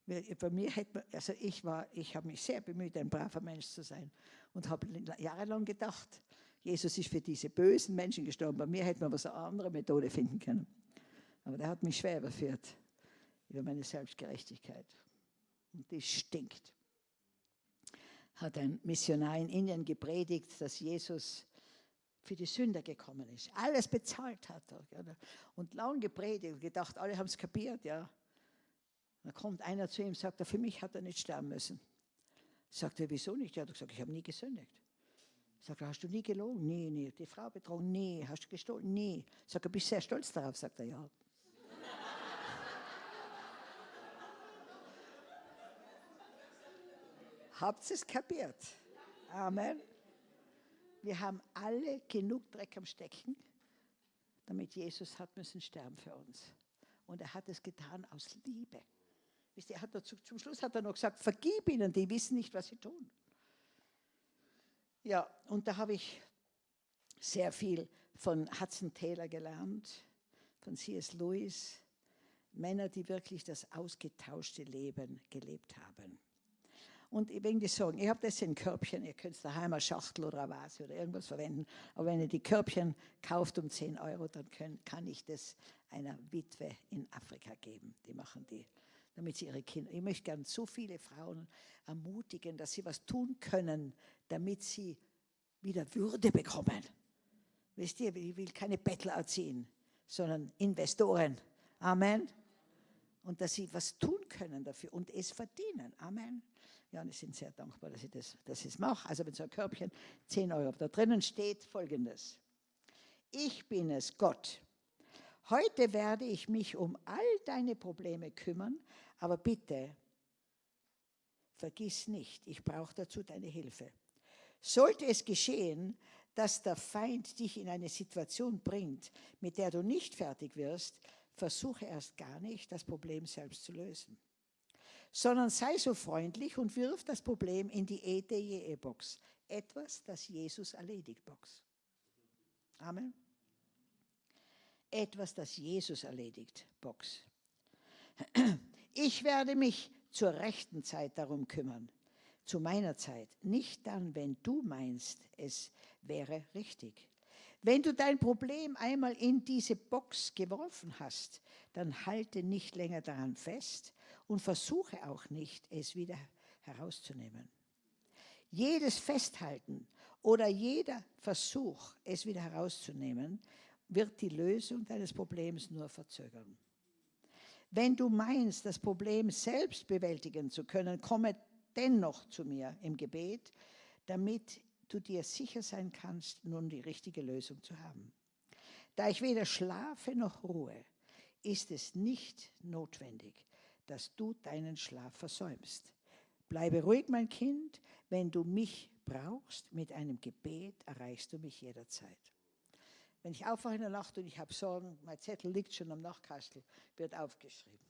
Bei mir hätte man, also ich war, ich habe mich sehr bemüht, ein braver Mensch zu sein und habe jahrelang gedacht, Jesus ist für diese bösen Menschen gestorben. Bei mir hätte man was eine andere Methode finden können. Aber der hat mich schwer überführt über meine Selbstgerechtigkeit. Und die stinkt hat ein Missionar in Indien gepredigt, dass Jesus für die Sünder gekommen ist. Alles bezahlt hat er. Und lang gepredigt, gedacht, alle haben es kapiert, ja. Dann kommt einer zu ihm und sagt, für mich hat er nicht sterben müssen. Sagt er, wieso nicht? Er hat gesagt, ich habe nie gesündigt. Sagt er, hast du nie gelogen? Nee, nee. Die Frau betrogen? Nee. Hast du gestohlen? Nee. Sagt er, bist du sehr stolz darauf? Sagt er, ja. Habt ihr es kapiert? Amen. Wir haben alle genug Dreck am Stecken, damit Jesus hat müssen sterben für uns. Und er hat es getan aus Liebe. Wisst ihr, hat dazu, zum Schluss hat er noch gesagt, vergib ihnen, die wissen nicht, was sie tun. Ja, und da habe ich sehr viel von Hudson Taylor gelernt, von C.S. Lewis, Männer, die wirklich das ausgetauschte Leben gelebt haben. Und will dir sagen, ich habe das in Körbchen, ihr könnt daheim eine Schachtel oder eine Vase oder irgendwas verwenden, aber wenn ihr die Körbchen kauft um 10 Euro, dann können, kann ich das einer Witwe in Afrika geben. Die machen die, damit sie ihre Kinder, ich möchte gerne so viele Frauen ermutigen, dass sie was tun können, damit sie wieder Würde bekommen. Wisst ihr, ich will keine Bettler erziehen, sondern Investoren. Amen. Und dass sie was tun können dafür und es verdienen. Amen. Ja, und ich bin sehr dankbar, dass ich das, dass ich mache. Also mit so einem Körbchen 10 Euro. Da drinnen steht folgendes. Ich bin es, Gott. Heute werde ich mich um all deine Probleme kümmern, aber bitte, vergiss nicht, ich brauche dazu deine Hilfe. Sollte es geschehen, dass der Feind dich in eine Situation bringt, mit der du nicht fertig wirst, versuche erst gar nicht, das Problem selbst zu lösen. Sondern sei so freundlich und wirf das Problem in die EDE-Box. Etwas, das Jesus erledigt, Box. Amen. Etwas, das Jesus erledigt, Box. Ich werde mich zur rechten Zeit darum kümmern zu meiner Zeit, nicht dann, wenn du meinst, es wäre richtig. Wenn du dein Problem einmal in diese Box geworfen hast, dann halte nicht länger daran fest und versuche auch nicht, es wieder herauszunehmen. Jedes Festhalten oder jeder Versuch, es wieder herauszunehmen, wird die Lösung deines Problems nur verzögern. Wenn du meinst, das Problem selbst bewältigen zu können, komme dennoch zu mir im Gebet, damit du dir sicher sein kannst, nun die richtige Lösung zu haben. Da ich weder schlafe noch ruhe, ist es nicht notwendig, dass du deinen Schlaf versäumst. Bleibe ruhig, mein Kind, wenn du mich brauchst, mit einem Gebet erreichst du mich jederzeit. Wenn ich aufwache in der Nacht und ich habe Sorgen, mein Zettel liegt schon am Nachtkastel, wird aufgeschrieben.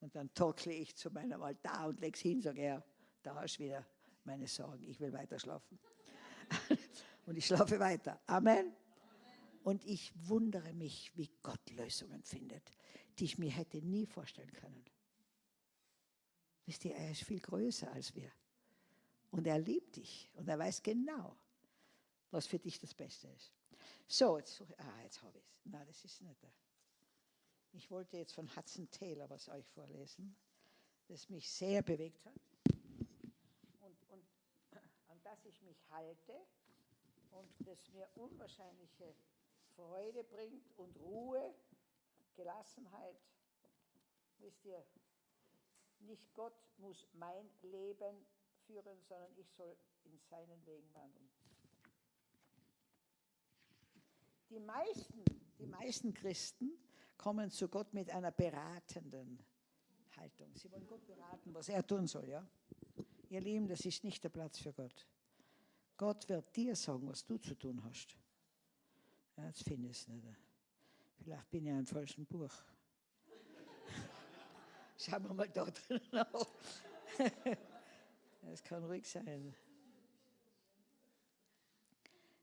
Und dann torkle ich zu meinem Altar und lege es hin, sage er, da hast du wieder meine Sorgen, ich will weiter schlafen. und ich schlafe weiter. Amen. Und ich wundere mich, wie Gott Lösungen findet, die ich mir hätte nie vorstellen können. Wisst ihr, er ist viel größer als wir. Und er liebt dich und er weiß genau, was für dich das Beste ist. So, jetzt ah, jetzt habe ich es. Nein, das ist nicht der. Ich wollte jetzt von Hudson Taylor was euch vorlesen, das mich sehr bewegt hat und, und an das ich mich halte und das mir unwahrscheinliche Freude bringt und Ruhe, Gelassenheit. Wisst ihr, nicht Gott muss mein Leben führen, sondern ich soll in seinen Wegen wandeln. Die meisten, die meisten Christen kommen zu Gott mit einer beratenden Haltung. Sie wollen Gott beraten, was er tun soll, ja? Ihr Lieben, das ist nicht der Platz für Gott. Gott wird dir sagen, was du zu tun hast. Ja, jetzt finde ich es nicht. Vielleicht bin ich im falschen Buch. Schauen wir mal da drin nach. Es kann ruhig sein.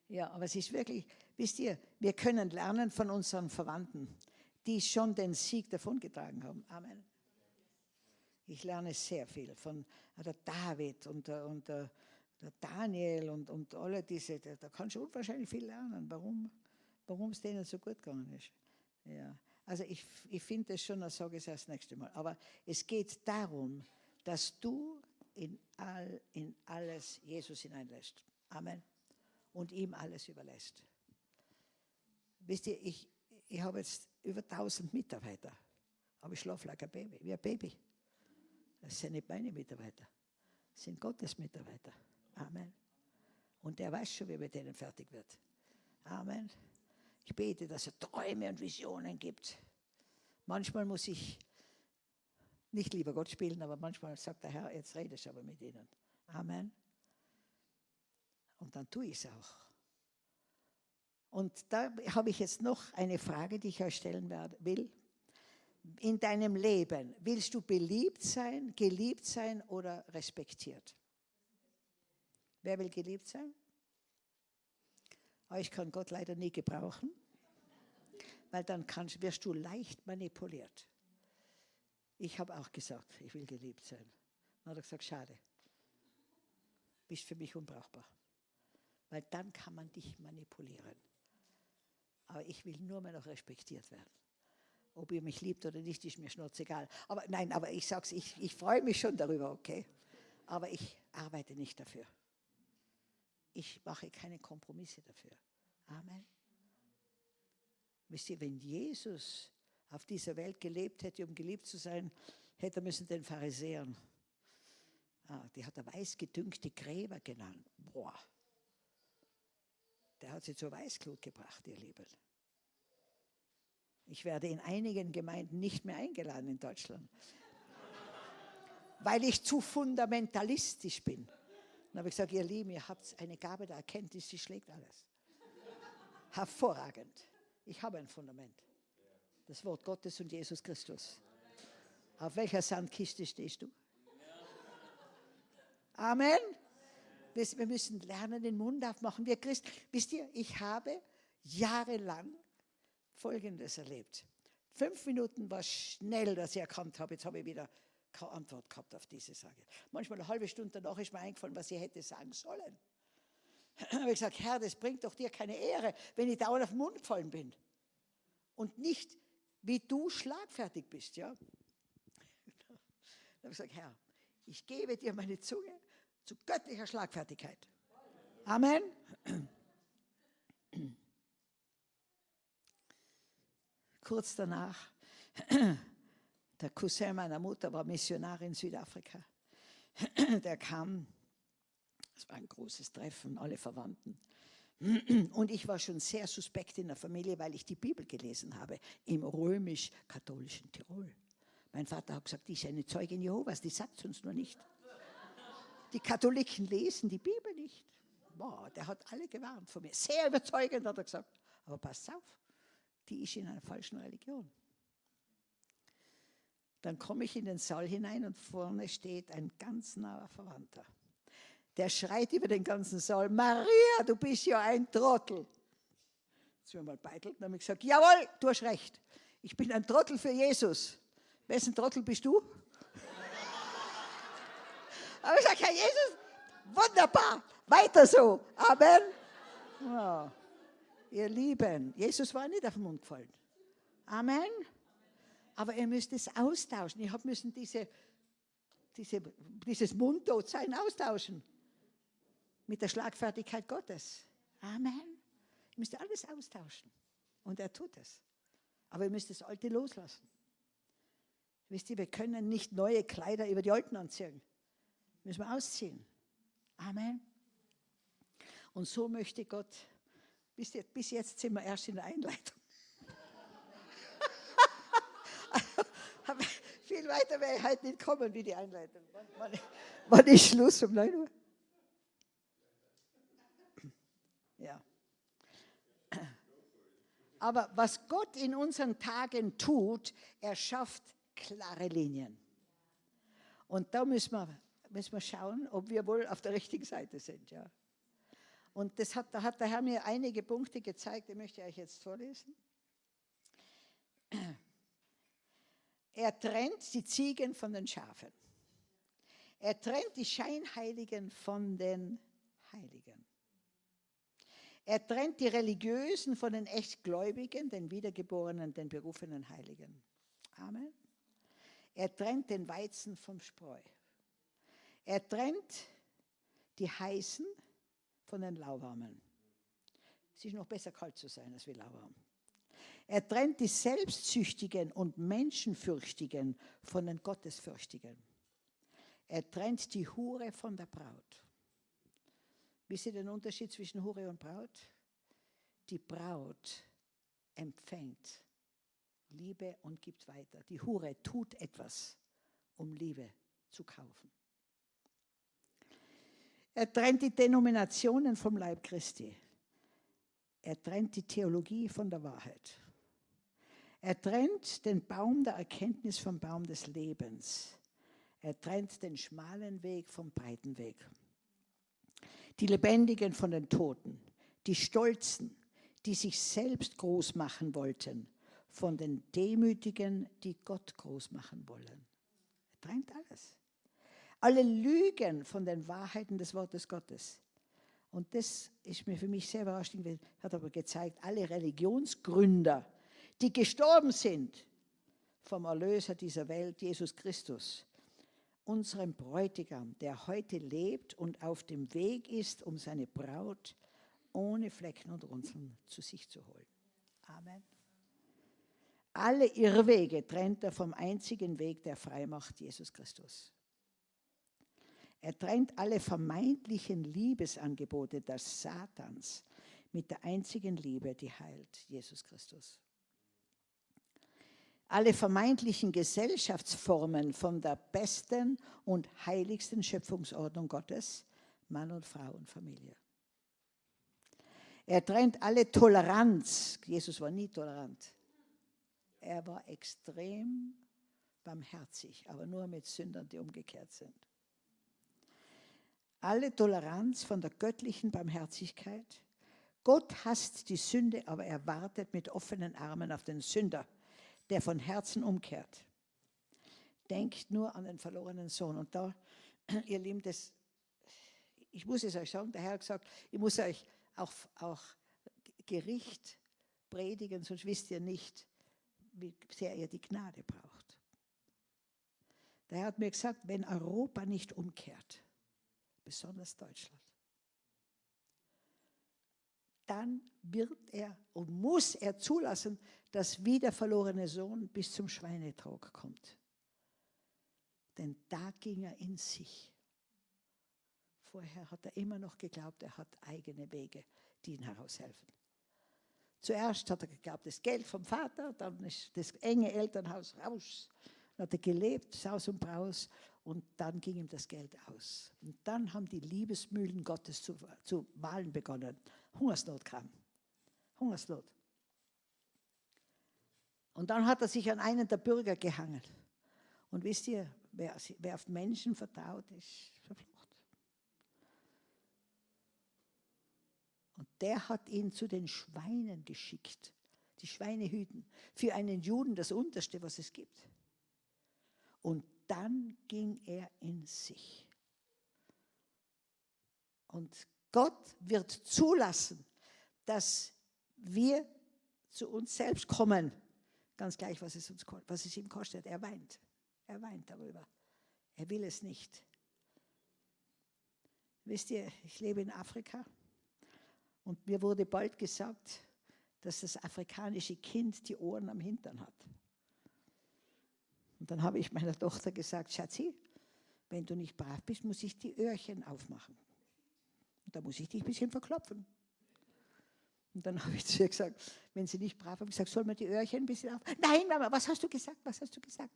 Ja, aber es ist wirklich, wisst ihr, wir können lernen von unseren Verwandten die schon den Sieg davongetragen haben. Amen. Ich lerne sehr viel von äh, der David und der, und der, der Daniel und, und alle diese, da, kannst du unwahrscheinlich viel lernen, warum es denen so gut gegangen ist. Ja. Also ich, ich finde das schon, das sage ich das nächste Mal. Aber es geht darum, dass du in, all, in alles Jesus hineinlässt. Amen. Und ihm alles überlässt. Wisst ihr, ich, ich habe jetzt über 1000 Mitarbeiter, aber ich schlafe like ein Baby, wie ein Baby. Das sind nicht meine Mitarbeiter, das sind Gottes Mitarbeiter. Amen. Und der weiß schon, wie mit denen fertig wird. Amen. Ich bete, dass er Träume und Visionen gibt. Manchmal muss ich nicht lieber Gott spielen, aber manchmal sagt der Herr, jetzt redest du aber mit ihnen. Amen. Und dann tue ich es auch. Und da habe ich jetzt noch eine Frage, die ich euch stellen will. In deinem Leben, willst du beliebt sein, geliebt sein oder respektiert? Wer will geliebt sein? Aber ich kann Gott leider nie gebrauchen, weil dann kannst, wirst du leicht manipuliert. Ich habe auch gesagt, ich will geliebt sein. Dann hat er gesagt, schade, bist für mich unbrauchbar. Weil dann kann man dich manipulieren. Aber ich will nur mehr noch respektiert werden. Ob ihr mich liebt oder nicht, ist mir schnurzegal. Aber nein, aber ich sage es, ich, ich freue mich schon darüber, okay? Aber ich arbeite nicht dafür. Ich mache keine Kompromisse dafür. Amen. Wisst ihr, wenn Jesus auf dieser Welt gelebt hätte, um geliebt zu sein, hätte er müssen den Pharisäern, ah, die hat er weißgedüngte Gräber genannt. Boah, der hat sie zur Weißglut gebracht, ihr Lieben. Ich werde in einigen Gemeinden nicht mehr eingeladen in Deutschland, weil ich zu fundamentalistisch bin. Dann habe ich gesagt, ihr Lieben, ihr habt eine Gabe der Erkenntnis, die schlägt alles. Hervorragend. Ich habe ein Fundament. Das Wort Gottes und Jesus Christus. Auf welcher Sandkiste stehst du? Amen. Wir müssen lernen, den Mund aufmachen. Wir Christen, wisst ihr, ich habe jahrelang Folgendes erlebt. Fünf Minuten war schnell, dass ich erkannt habe, jetzt habe ich wieder keine Antwort gehabt auf diese Sage. Manchmal eine halbe Stunde danach ist mir eingefallen, was ich hätte sagen sollen. Habe ich gesagt, Herr, das bringt doch dir keine Ehre, wenn ich dauernd auf den Mund gefallen bin. Und nicht, wie du schlagfertig bist. Ja? Dann habe ich gesagt, Herr, ich gebe dir meine Zunge zu göttlicher Schlagfertigkeit. Amen. Kurz danach der Cousin meiner Mutter war Missionar in Südafrika. Der kam, es war ein großes Treffen, alle Verwandten. Und ich war schon sehr suspekt in der Familie, weil ich die Bibel gelesen habe im römisch-katholischen Tirol. Mein Vater hat gesagt, die ist eine Zeugin Jehovas, die sagt es uns nur nicht. Die Katholiken lesen die Bibel nicht. Boah, der hat alle gewarnt von mir. Sehr überzeugend hat er gesagt. Aber pass auf, die ist in einer falschen Religion. Dann komme ich in den Saal hinein und vorne steht ein ganz naher Verwandter. Der schreit über den ganzen Saal, Maria, du bist ja ein Trottel. Jetzt wir mal beitelt, dann habe ich gesagt, jawohl, du hast recht. Ich bin ein Trottel für Jesus. Wessen Trottel bist du? Aber ich gesagt, Herr Jesus, wunderbar, weiter so. Amen. Oh, ihr Lieben, Jesus war nicht auf den Mund gefallen. Amen. Aber ihr müsst es austauschen. Ich habe müssen diese, diese, dieses Mundtotsein austauschen mit der Schlagfertigkeit Gottes. Amen. Ihr müsst alles austauschen. Und er tut es. Aber ihr müsst das Alte loslassen. Wisst ihr, wir können nicht neue Kleider über die alten anziehen. Müssen wir ausziehen. Amen. Und so möchte Gott, bis jetzt, bis jetzt sind wir erst in der Einleitung. Viel weiter wäre ich heute nicht kommen wie die Einleitung. Wann, wann ist Schluss um 9 Uhr? Ja. Aber was Gott in unseren Tagen tut, er schafft klare Linien. Und da müssen wir, müssen wir schauen, ob wir wohl auf der richtigen Seite sind. Ja. Und das hat, da hat der Herr mir einige Punkte gezeigt, die möchte ich euch jetzt vorlesen. Er trennt die Ziegen von den Schafen. Er trennt die Scheinheiligen von den Heiligen. Er trennt die Religiösen von den Echtgläubigen, den Wiedergeborenen, den berufenen Heiligen. Amen. Er trennt den Weizen vom Spreu. Er trennt die Heißen von den Lauwarmen. Es ist noch besser kalt zu sein als wie lauwarm. Er trennt die Selbstsüchtigen und Menschenfürchtigen von den Gottesfürchtigen. Er trennt die Hure von der Braut. Wisst ihr den Unterschied zwischen Hure und Braut? Die Braut empfängt Liebe und gibt weiter. Die Hure tut etwas, um Liebe zu kaufen. Er trennt die Denominationen vom Leib Christi. Er trennt die Theologie von der Wahrheit. Er trennt den Baum der Erkenntnis vom Baum des Lebens. Er trennt den schmalen Weg vom breiten Weg. Die Lebendigen von den Toten, die Stolzen, die sich selbst groß machen wollten, von den Demütigen, die Gott groß machen wollen. Er trennt alles. Alle Lügen von den Wahrheiten des Wortes Gottes. Und das ist mir für mich sehr überraschend, hat aber gezeigt, alle Religionsgründer, die gestorben sind vom Erlöser dieser Welt, Jesus Christus, unserem Bräutigam, der heute lebt und auf dem Weg ist, um seine Braut ohne Flecken und Runzeln zu sich zu holen. Amen. Alle Irrwege trennt er vom einzigen Weg, der frei macht, Jesus Christus. Er trennt alle vermeintlichen Liebesangebote des Satans mit der einzigen Liebe, die heilt, Jesus Christus alle vermeintlichen Gesellschaftsformen von der besten und heiligsten Schöpfungsordnung Gottes Mann und Frau und Familie. Er trennt alle Toleranz. Jesus war nie tolerant. Er war extrem barmherzig, aber nur mit Sündern, die umgekehrt sind. Alle Toleranz von der göttlichen Barmherzigkeit. Gott hasst die Sünde, aber er wartet mit offenen Armen auf den Sünder, der von Herzen umkehrt. Denkt nur an den verlorenen Sohn. Und da, ihr Lieben, das, ich muss es euch sagen, der Herr hat gesagt, ich muss euch auch, auch Gericht predigen, sonst wisst ihr nicht, wie sehr ihr die Gnade braucht. Der Herr hat mir gesagt, wenn Europa nicht umkehrt, besonders Deutschland, dann wird er und muss er zulassen, dass wie der verlorene Sohn bis zum Schweinetrog kommt. Denn da ging er in sich. Vorher hat er immer noch geglaubt, er hat eigene Wege, die ihn heraushelfen. Zuerst hat er geglaubt, das Geld vom Vater, dann ist das enge Elternhaus raus. Dann hat er gelebt, Saus und Braus, und dann ging ihm das Geld aus. Und dann haben die Liebesmühlen Gottes zu, zu malen begonnen. Hungersnot kam. Hungersnot. Und dann hat er sich an einen der Bürger gehangen. Und wisst ihr, wer, wer auf Menschen vertraut, ist verflucht. Und der hat ihn zu den Schweinen geschickt. Die Schweine hüten. Für einen Juden das Unterste, was es gibt. Und dann ging er in sich. Und Gott wird zulassen, dass wir zu uns selbst kommen. Ganz gleich, was es, uns, was es ihm kostet. Er weint. Er weint darüber. Er will es nicht. Wisst ihr, ich lebe in Afrika und mir wurde bald gesagt, dass das afrikanische Kind die Ohren am Hintern hat. Und dann habe ich meiner Tochter gesagt, Schatzi, wenn du nicht brav bist, muss ich die Öhrchen aufmachen. Und da muss ich dich ein bisschen verklopfen. Und dann habe ich zu ihr gesagt, wenn sie nicht brav ist, gesagt, soll man die Öhrchen ein bisschen auf? Nein, Mama, was hast du gesagt? Was hast du gesagt?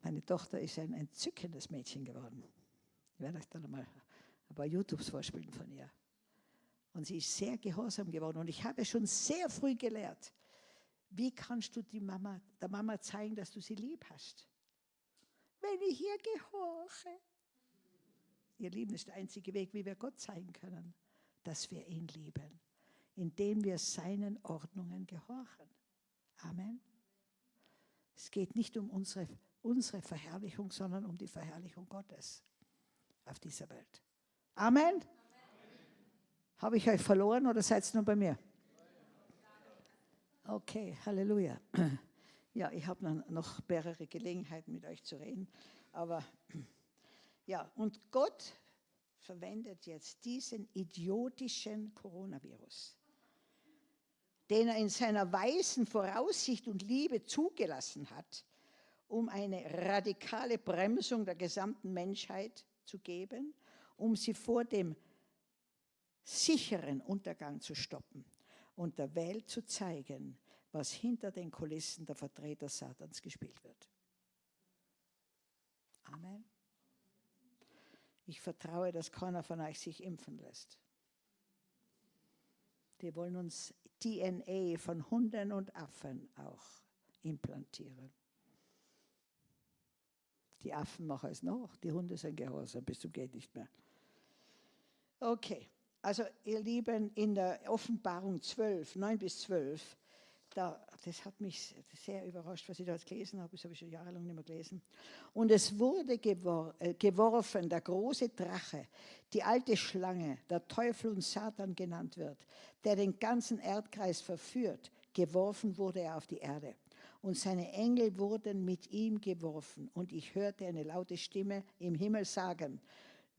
Meine Tochter ist ein entzückendes Mädchen geworden. Ich werde euch dann einmal ein paar YouTubes vorspielen von ihr. Und sie ist sehr gehorsam geworden. Und ich habe schon sehr früh gelehrt, wie kannst du die Mama, der Mama zeigen, dass du sie lieb hast? Wenn ich ihr gehorche. Ihr Lieben ist der einzige Weg, wie wir Gott zeigen können, dass wir ihn lieben, indem wir seinen Ordnungen gehorchen. Amen. Es geht nicht um unsere, unsere Verherrlichung, sondern um die Verherrlichung Gottes auf dieser Welt. Amen. Amen. Habe ich euch verloren oder seid ihr nur bei mir? Okay, Halleluja. Ja, ich habe noch mehrere Gelegenheiten mit euch zu reden, aber ja, und Gott verwendet jetzt diesen idiotischen Coronavirus, den er in seiner weisen Voraussicht und Liebe zugelassen hat, um eine radikale Bremsung der gesamten Menschheit zu geben, um sie vor dem sicheren Untergang zu stoppen und der Welt zu zeigen, was hinter den Kulissen der Vertreter Satans gespielt wird. Amen. Ich vertraue, dass keiner von euch sich impfen lässt. Die wollen uns DNA von Hunden und Affen auch implantieren. Die Affen machen es noch, die Hunde sind gehorsam, bis zum geht nicht mehr. Okay, also ihr Lieben, in der Offenbarung 12, 9 bis 12, da, das hat mich sehr überrascht, was ich da jetzt gelesen habe. Das habe ich schon jahrelang nicht mehr gelesen. Und es wurde gewor äh, geworfen, der große Drache, die alte Schlange, der Teufel und Satan genannt wird, der den ganzen Erdkreis verführt. Geworfen wurde er auf die Erde. Und seine Engel wurden mit ihm geworfen. Und ich hörte eine laute Stimme im Himmel sagen,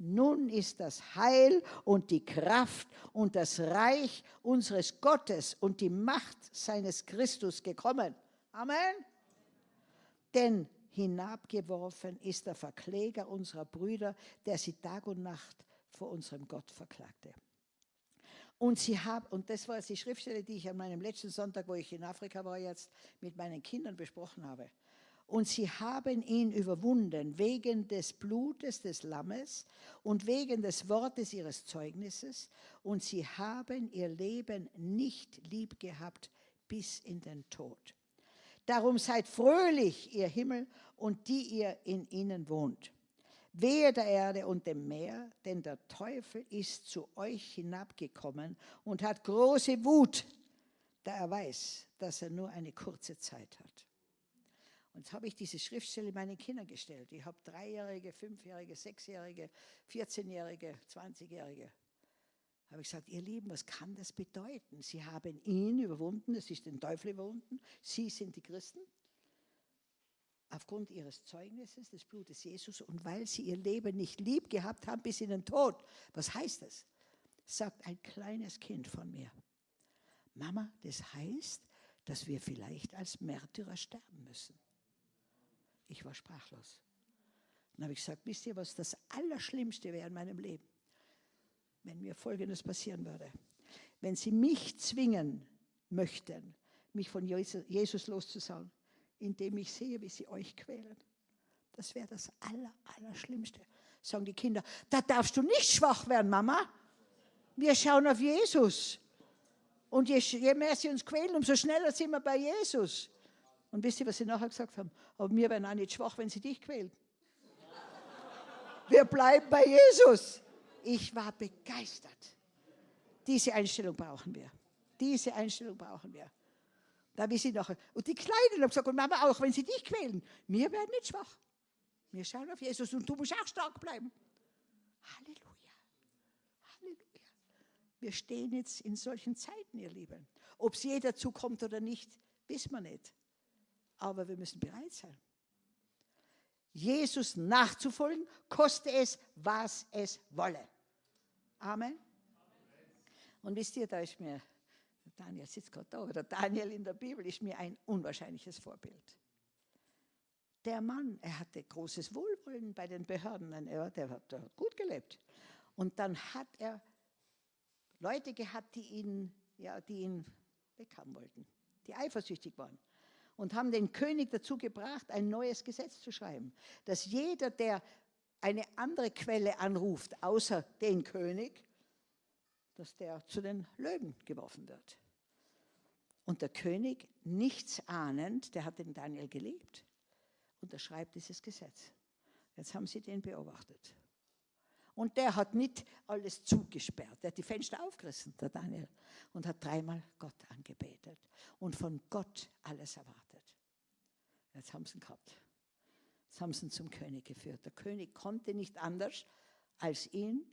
nun ist das Heil und die Kraft und das Reich unseres Gottes und die Macht seines Christus gekommen. Amen. Denn hinabgeworfen ist der Verkläger unserer Brüder, der sie Tag und Nacht vor unserem Gott verklagte. Und sie haben, und das war jetzt die Schriftstelle, die ich an meinem letzten Sonntag, wo ich in Afrika war, jetzt mit meinen Kindern besprochen habe. Und sie haben ihn überwunden wegen des Blutes des Lammes und wegen des Wortes ihres Zeugnisses und sie haben ihr Leben nicht lieb gehabt bis in den Tod. Darum seid fröhlich, ihr Himmel und die ihr in ihnen wohnt. Wehe der Erde und dem Meer, denn der Teufel ist zu euch hinabgekommen und hat große Wut, da er weiß, dass er nur eine kurze Zeit hat. Und jetzt habe ich diese Schriftstelle meinen Kindern gestellt. Ich habe Dreijährige, Fünfjährige, Sechsjährige, 14-Jährige, 20-Jährige. Habe ich gesagt, ihr Lieben, was kann das bedeuten? Sie haben ihn überwunden, es ist den Teufel überwunden. Sie sind die Christen. Aufgrund ihres Zeugnisses des Blutes Jesus und weil sie ihr Leben nicht lieb gehabt haben bis in den Tod. Was heißt das? Sagt ein kleines Kind von mir. Mama, das heißt, dass wir vielleicht als Märtyrer sterben müssen. Ich war sprachlos. Dann habe ich gesagt, wisst ihr, was das Allerschlimmste wäre in meinem Leben? Wenn mir Folgendes passieren würde. Wenn sie mich zwingen möchten, mich von Jesus loszusagen, indem ich sehe, wie sie euch quälen. Das wäre das Aller, Allerschlimmste. Sagen die Kinder, da darfst du nicht schwach werden, Mama. Wir schauen auf Jesus. Und je, je mehr sie uns quälen, umso schneller sind wir bei Jesus. Und wisst ihr, was sie nachher gesagt haben? Aber wir werden auch nicht schwach, wenn sie dich quälen. Wir bleiben bei Jesus. Ich war begeistert. Diese Einstellung brauchen wir. Diese Einstellung brauchen wir. Da wir sie nachher. Und die Kleinen haben gesagt, und Mama auch, wenn sie dich quälen, wir werden nicht schwach. Wir schauen auf Jesus und du musst auch stark bleiben. Halleluja. Halleluja. Wir stehen jetzt in solchen Zeiten, ihr Lieben. Ob es jeder zukommt oder nicht, wissen wir nicht aber wir müssen bereit sein. Jesus nachzufolgen, koste es, was es wolle. Amen. Und wisst ihr, da ist mir, Daniel sitzt gerade da, oder Daniel in der Bibel ist mir ein unwahrscheinliches Vorbild. Der Mann, er hatte großes Wohlwollen bei den Behörden, er, der hat gut gelebt. Und dann hat er Leute gehabt, die ihn, ja, die ihn weghaben wollten, die eifersüchtig waren und haben den König dazu gebracht, ein neues Gesetz zu schreiben, dass jeder, der eine andere Quelle anruft, außer den König, dass der zu den Löwen geworfen wird. Und der König, nichts ahnend, der hat den Daniel geliebt, unterschreibt dieses Gesetz. Jetzt haben sie den beobachtet. Und der hat nicht alles zugesperrt. Der hat die Fenster aufgerissen, der Daniel, und hat dreimal Gott angebetet und von Gott alles erwartet. Jetzt haben sie ihn gehabt. Jetzt haben sie ihn zum König geführt. Der König konnte nicht anders, als ihn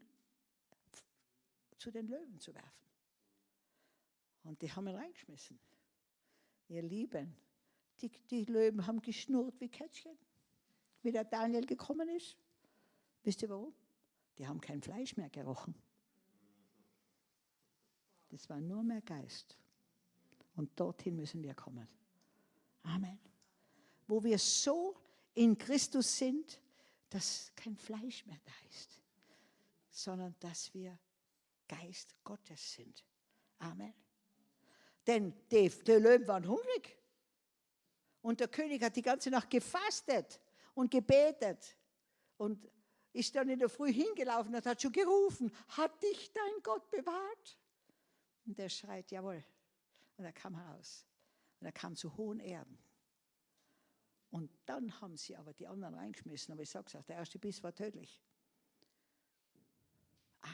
zu den Löwen zu werfen. Und die haben ihn reingeschmissen. Ihr Lieben, die, die Löwen haben geschnurrt wie Kätzchen, wie der Daniel gekommen ist. Wisst ihr warum? Die haben kein Fleisch mehr gerochen. Das war nur mehr Geist. Und dorthin müssen wir kommen. Amen. Wo wir so in Christus sind, dass kein Fleisch mehr da ist, sondern dass wir Geist Gottes sind. Amen. Denn die, die Löwen waren hungrig. Und der König hat die ganze Nacht gefastet und gebetet. Und ist dann in der Früh hingelaufen und hat schon gerufen, hat dich dein Gott bewahrt? Und der schreit, jawohl. Und er kam heraus. Und er kam zu hohen Erden. Und dann haben sie aber die anderen reingeschmissen. Aber ich sage es auch, der erste Biss war tödlich.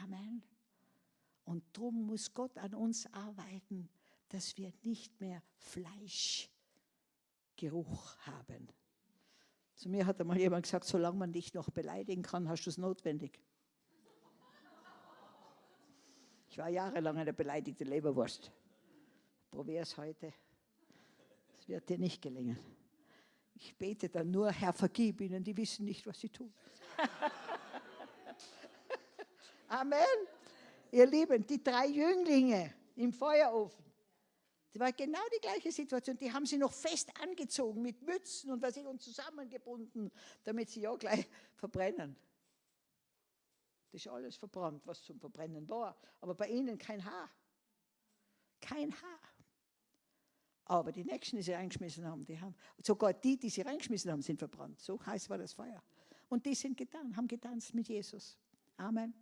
Amen. Und darum muss Gott an uns arbeiten, dass wir nicht mehr Fleischgeruch haben. Zu mir hat einmal jemand gesagt, solange man dich noch beleidigen kann, hast du es notwendig. Ich war jahrelang eine beleidigte Leberwurst. Probier es heute. Es wird dir nicht gelingen. Ich bete dann nur, Herr, vergib ihnen, die wissen nicht, was sie tun. Amen. Ihr Lieben, die drei Jünglinge im Feuerofen, das war genau die gleiche Situation. Die haben sie noch fest angezogen mit Mützen und was ich und zusammengebunden, damit sie ja gleich verbrennen. Das ist alles verbrannt, was zum Verbrennen war. Aber bei ihnen kein Haar. Kein Haar. Aber die Nächsten, die sie reingeschmissen haben, die haben, sogar die, die sie reingeschmissen haben, sind verbrannt. So heiß war das Feuer. Und die sind getan, haben getanzt mit Jesus. Amen.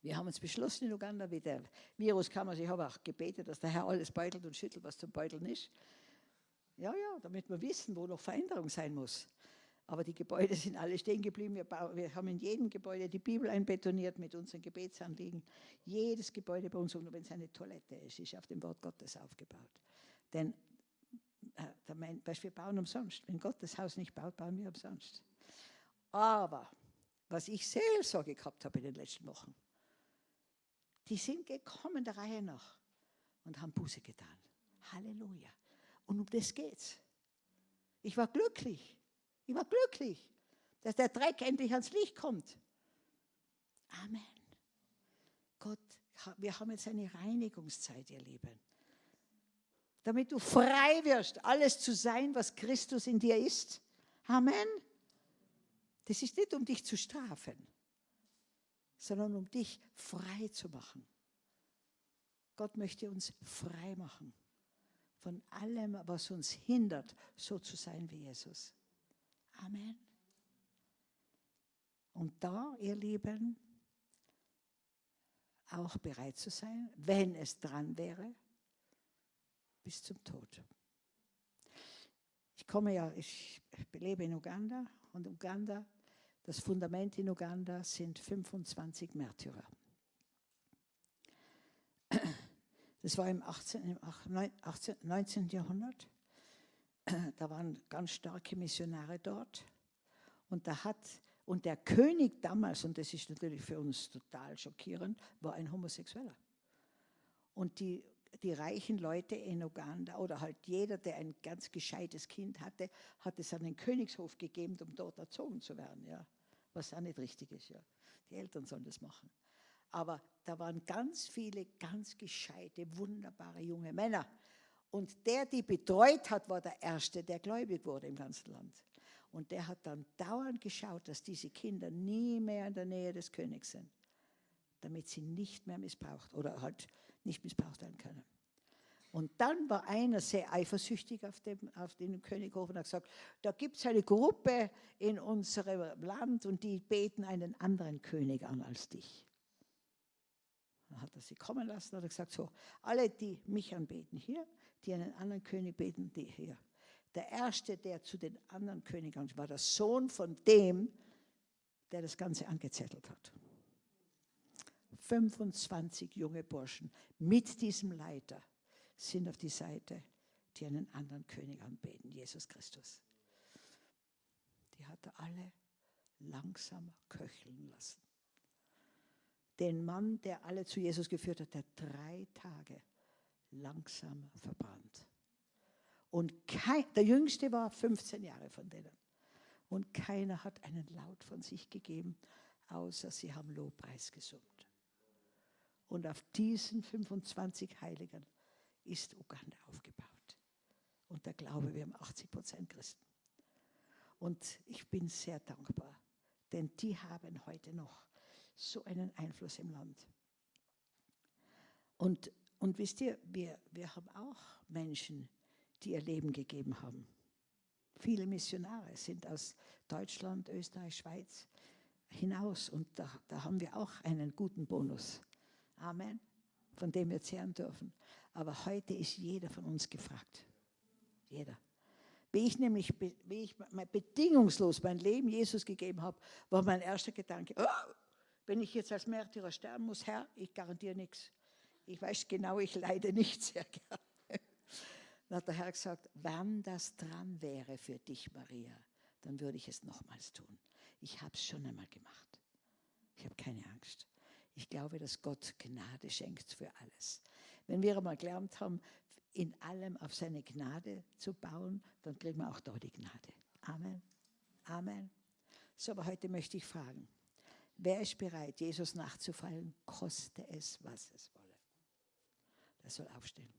Wir haben uns beschlossen in Uganda, wie der Virus kam, also ich habe auch gebetet, dass der Herr alles beutelt und schüttelt, was zum Beuteln ist. Ja, ja, damit wir wissen, wo noch Veränderung sein muss. Aber die Gebäude sind alle stehen geblieben. Wir, wir, haben in jedem Gebäude die Bibel einbetoniert mit unseren Gebetsanliegen. Jedes Gebäude bei uns, und wenn es eine Toilette ist, ist auf dem Wort Gottes aufgebaut. Denn äh, wir bauen umsonst. Wenn Gott das Haus nicht baut, bauen wir umsonst. Aber was ich Seelsorge gehabt habe in den letzten Wochen, die sind gekommen der Reihe nach und haben Buße getan. Halleluja. Und um das geht's. Ich war glücklich. Ich war glücklich, dass der Dreck endlich ans Licht kommt. Amen. Gott, wir haben jetzt eine Reinigungszeit, ihr Lieben. Damit du frei wirst, alles zu sein, was Christus in dir ist. Amen. Das ist nicht, um dich zu strafen, sondern um dich frei zu machen. Gott möchte uns frei machen von allem, was uns hindert, so zu sein wie Jesus. Amen. Und da, ihr Lieben, auch bereit zu sein, wenn es dran wäre, bis zum Tod. Ich komme ja, ich lebe in Uganda und Uganda, das Fundament in Uganda sind 25 Märtyrer. Das war im 18, 18, 19. Jahrhundert. Da waren ganz starke Missionare dort. Und, da hat, und der König damals, und das ist natürlich für uns total schockierend, war ein Homosexueller. Und die, die reichen Leute in Uganda oder halt jeder, der ein ganz gescheites Kind hatte, hat es an den Königshof gegeben, um dort erzogen zu werden. Ja. Was auch nicht richtig ist. Ja. Die Eltern sollen das machen. Aber da waren ganz viele ganz gescheite, wunderbare junge Männer. Und der, die betreut hat, war der Erste, der gläubig wurde im ganzen Land. Und der hat dann dauernd geschaut, dass diese Kinder nie mehr in der Nähe des Königs sind, damit sie nicht mehr missbraucht oder halt nicht missbraucht werden können. Und dann war einer sehr eifersüchtig auf, dem, auf den Könighof und hat gesagt, da gibt es eine Gruppe in unserem Land und die beten einen anderen König an als dich. Dann hat er sie kommen lassen und hat gesagt, so, alle, die mich anbeten hier, die einen anderen König beten, die hier. Der erste, der zu den anderen Königen war der Sohn von dem, der das Ganze angezettelt hat. 25 junge Burschen mit diesem Leiter sind auf die Seite, die einen anderen König anbeten, Jesus Christus. Die hat er alle langsam köcheln lassen den Mann, der alle zu Jesus geführt hat, der drei Tage langsam verbrannt. Und kein, der Jüngste war 15 Jahre von denen. Und keiner hat einen Laut von sich gegeben, außer sie haben Lobpreis gesummt. Und auf diesen 25 Heiligen ist Uganda aufgebaut. Und der Glaube, wir haben 80 Prozent Christen. Und ich bin sehr dankbar, denn die haben heute noch so einen Einfluss im Land. Und, und wisst ihr, wir, wir haben auch Menschen, die ihr Leben gegeben haben. Viele Missionare sind aus Deutschland, Österreich, Schweiz hinaus und da, da haben wir auch einen guten Bonus. Amen, von dem wir zehren dürfen. Aber heute ist jeder von uns gefragt. Jeder. Wie ich nämlich wie ich bedingungslos mein Leben Jesus gegeben habe, war mein erster Gedanke, oh, wenn ich jetzt als Märtyrer sterben muss, Herr, ich garantiere nichts. Ich weiß genau, ich leide nicht sehr gerne. Dann hat der Herr gesagt, wenn das dran wäre für dich, Maria, dann würde ich es nochmals tun. Ich habe es schon einmal gemacht. Ich habe keine Angst. Ich glaube, dass Gott Gnade schenkt für alles. Wenn wir einmal gelernt haben, in allem auf seine Gnade zu bauen, dann kriegen wir auch da die Gnade. Amen. Amen. So, aber heute möchte ich fragen, Wer ist bereit, Jesus nachzufallen, koste es, was es wolle? Der soll aufstehen.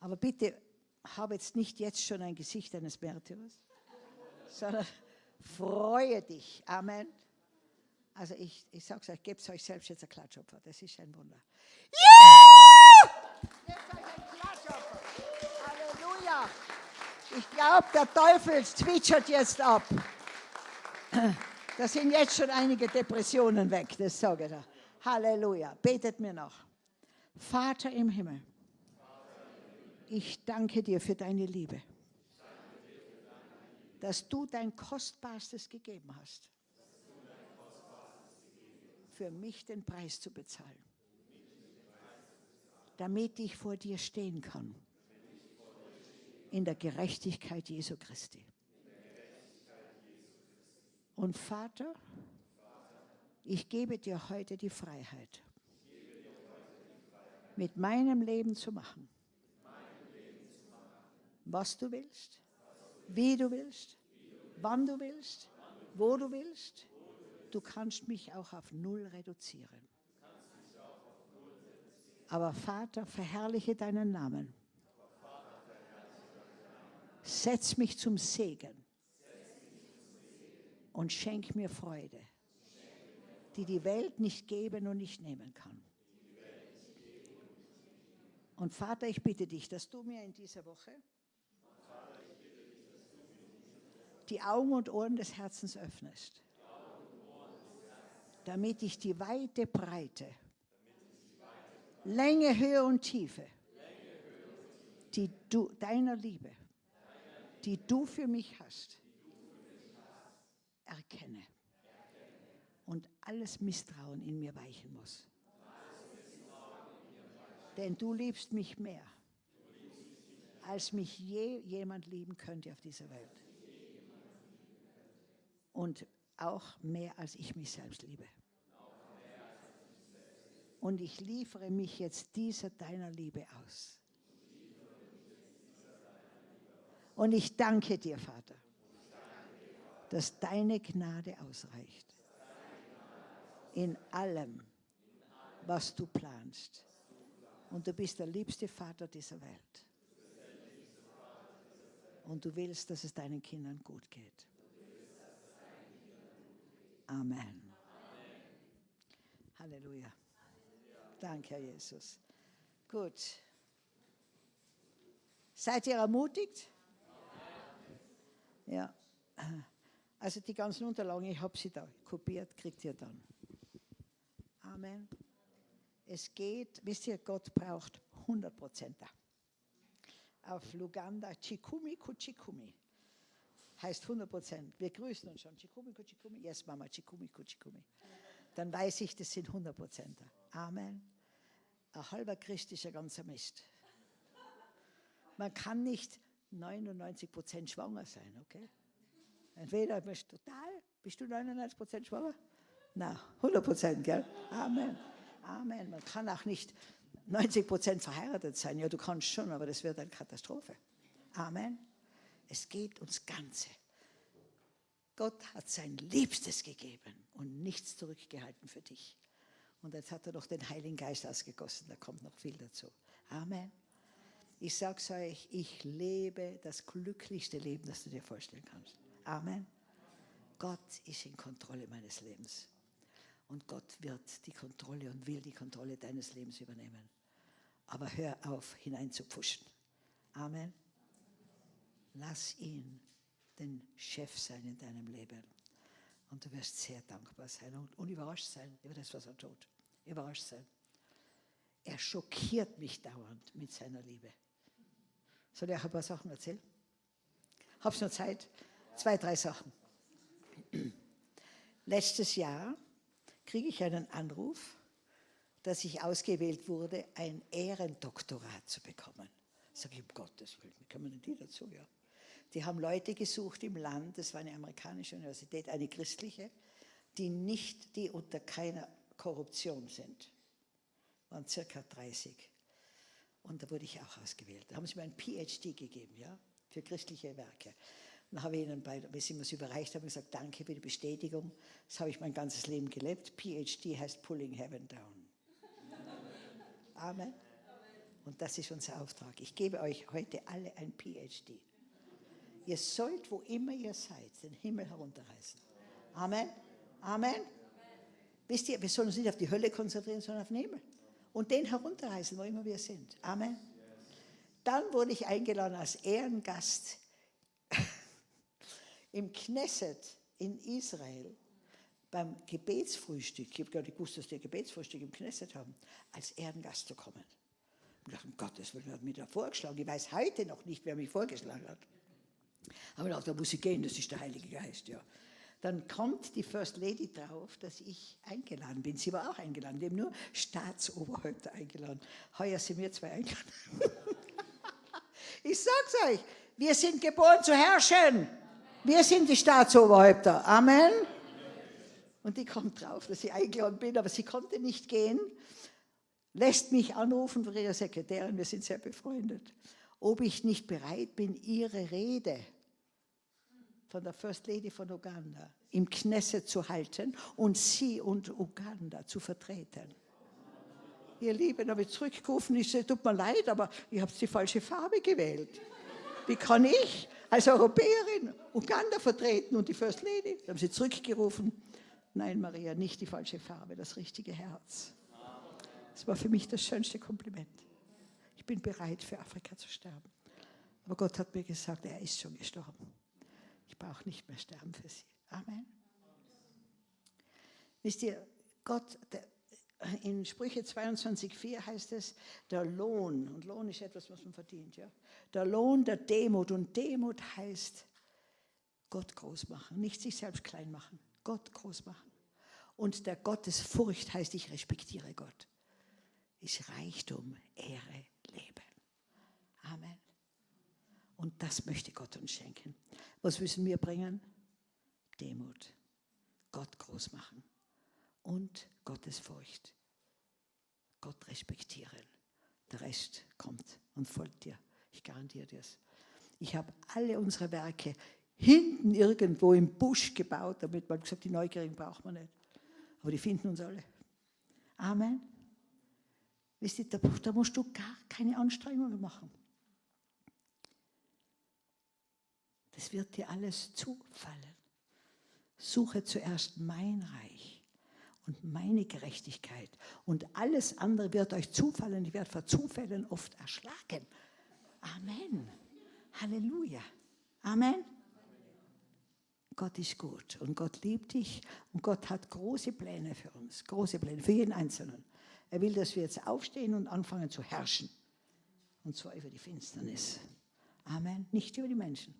Aber bitte, habe jetzt nicht jetzt schon ein Gesicht eines Märtyrers, sondern freue dich. Amen. Also ich, ich sage es euch, gebt euch selbst jetzt ein Klatschopfer. Das ist ein Wunder. Ja! Gebt euch ein Klatschopfer. Halleluja. Ich glaube, der Teufel zwitschert jetzt ab. Da sind jetzt schon einige Depressionen weg, das sage ich dir. Halleluja. Betet mir noch. Vater im Himmel, ich danke dir für deine Liebe, dass du dein Kostbarstes gegeben hast, für mich den Preis zu bezahlen, damit ich vor dir stehen kann, in der Gerechtigkeit Jesu Christi. Und Vater, ich gebe dir heute die Freiheit, mit meinem Leben zu machen, was du willst, wie du willst, wann du willst, wo du willst. Du kannst mich auch auf Null reduzieren. Aber Vater, verherrliche deinen Namen. Setz mich zum Segen und schenk mir Freude, die die Welt nicht geben und nicht nehmen kann. Und Vater, ich bitte dich, dass du mir in dieser Woche die Augen und Ohren des Herzens öffnest, damit ich die weite Breite, Länge, Höhe und Tiefe, die du, deiner Liebe, die du für mich hast, erkenne und alles Misstrauen in mir weichen muss. Denn du liebst mich mehr, als mich je jemand lieben könnte auf dieser Welt. Und auch mehr, als ich mich selbst liebe. Und ich liefere mich jetzt dieser deiner Liebe aus. Und ich danke dir, Vater, dass deine Gnade ausreicht. In allem, was du planst. Und du bist der liebste Vater dieser Welt. Und du willst, dass es deinen Kindern gut geht. Amen. Halleluja. Danke, Herr Jesus. Gut. Seid ihr ermutigt? Ja. Also die ganzen Unterlagen, ich habe sie da kopiert, kriegt ihr dann. Amen. Es geht, wisst ihr, Gott braucht 100 Prozent. Auf Luganda, Chikumi Kuchikumi. Heißt 100 Prozent. Wir grüßen uns schon. Chikumi Kuchikumi. Yes, Mama, Chikumi Kuchikumi. Dann weiß ich, das sind 100 Prozent. Amen. Ein halber Christ ist ein ganzer Mist. Man kann nicht 99 Prozent schwanger sein, okay? Entweder bist du total, bist du 99% schwanger? Na, 100% gell? Amen. Amen. Man kann auch nicht 90% verheiratet sein. Ja, du kannst schon, aber das wird eine Katastrophe. Amen. Es geht ums Ganze. Gott hat sein Liebstes gegeben und nichts zurückgehalten für dich. Und jetzt hat er noch den Heiligen Geist ausgegossen, da kommt noch viel dazu. Amen. Ich sage es euch, ich lebe das glücklichste Leben, das du dir vorstellen kannst. Amen. Gott ist in Kontrolle meines Lebens. Und Gott wird die Kontrolle und will die Kontrolle deines Lebens übernehmen. Aber hör auf, hineinzupfuschen. Amen. Lass ihn den Chef sein in deinem Leben. Und du wirst sehr dankbar sein und, und überrascht sein über das, was er tut. Überrascht sein. Er schockiert mich dauernd mit seiner Liebe. Soll ich euch ein paar Sachen erzählen? Hab's noch Zeit? Zwei, drei Sachen. Letztes Jahr kriege ich einen Anruf, dass ich ausgewählt wurde, ein Ehrendoktorat zu bekommen. Sag ich, um Gottes Willen, wie kommen denn die dazu? Ja. Die haben Leute gesucht im Land, das war eine amerikanische Universität, eine christliche, die nicht, die unter keiner Korruption sind. Waren circa 30. Und da wurde ich auch ausgewählt. Da haben sie mir ein PhD gegeben, ja, für christliche Werke. Dann habe ich ihnen, bei, wenn sie mir das überreicht haben, gesagt, danke für die Bestätigung. Das habe ich mein ganzes Leben gelebt. PhD heißt Pulling Heaven Down. Amen. Und das ist unser Auftrag. Ich gebe euch heute alle ein PhD. Ihr sollt, wo immer ihr seid, den Himmel herunterreißen. Amen. Amen. Wisst ihr, wir sollen uns nicht auf die Hölle konzentrieren, sondern auf den Himmel. Und den herunterreißen, wo immer wir sind. Amen. Dann wurde ich eingeladen als Ehrengast im Knesset in Israel beim Gebetsfrühstück. Ich habe gar nicht gewusst, dass die Gebetsfrühstück im Knesset haben, als Ehrengast zu kommen. Ich dachte, um Gottes Willen, hat mich da vorgeschlagen. Ich weiß heute noch nicht, wer mich vorgeschlagen hat. Aber da muss ich gehen, das ist der Heilige Geist, ja. Dann kommt die First Lady drauf, dass ich eingeladen bin. Sie war auch eingeladen. Haben nur Staatsoberhäupter eingeladen. Heuer sind wir zwei eingeladen. ich sag's euch, wir sind geboren zu herrschen. Wir sind die Staatsoberhäupter. Amen. Und die kommt drauf, dass ich eingeladen bin, aber sie konnte nicht gehen. Lässt mich anrufen von ihrer Sekretärin, wir sind sehr befreundet, ob ich nicht bereit bin, ihre Rede von der First Lady von Uganda im Knesset zu halten und sie und Uganda zu vertreten. Ihr Lieben, habe ich zurückgerufen, ich sage, tut mir leid, aber ich habe die falsche Farbe gewählt. Wie kann ich als Europäerin Uganda vertreten und die First Lady? Da haben sie zurückgerufen, nein Maria, nicht die falsche Farbe, das richtige Herz. Das war für mich das schönste Kompliment. Ich bin bereit, für Afrika zu sterben. Aber Gott hat mir gesagt, er ist schon gestorben. Ich brauche nicht mehr sterben für sie. Amen. Wisst ihr, Gott, der, in Sprüche 22,4 heißt es, der Lohn, und Lohn ist etwas, was man verdient, ja. Der Lohn der Demut, und Demut heißt Gott groß machen, nicht sich selbst klein machen, Gott groß machen. Und der Gottesfurcht heißt, ich respektiere Gott. Ist Reichtum, Ehre, Leben. Amen. Und das möchte Gott uns schenken. Was müssen wir bringen? Demut. Gott groß machen. Und Gottesfurcht. Gott respektieren. Der Rest kommt und folgt dir. Ich garantiere dir es. Ich habe alle unsere Werke hinten irgendwo im Busch gebaut, damit man gesagt, die Neugierigen braucht man nicht. Aber die finden uns alle. Amen. Wisst ihr, da musst du gar keine Anstrengungen machen. Das wird dir alles zufallen. Suche zuerst mein Reich und meine Gerechtigkeit und alles andere wird euch zufallen. Ich werde vor Zufällen oft erschlagen. Amen. Halleluja. Amen. Gott ist gut und Gott liebt dich und Gott hat große Pläne für uns, große Pläne für jeden Einzelnen. Er will, dass wir jetzt aufstehen und anfangen zu herrschen. Und zwar über die Finsternis. Amen. Nicht über die Menschen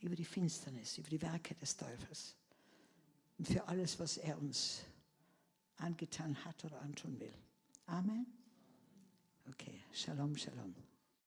über die Finsternis, über die Werke des Teufels und für alles, was er uns angetan hat oder antun will. Amen. Okay, Shalom, Shalom.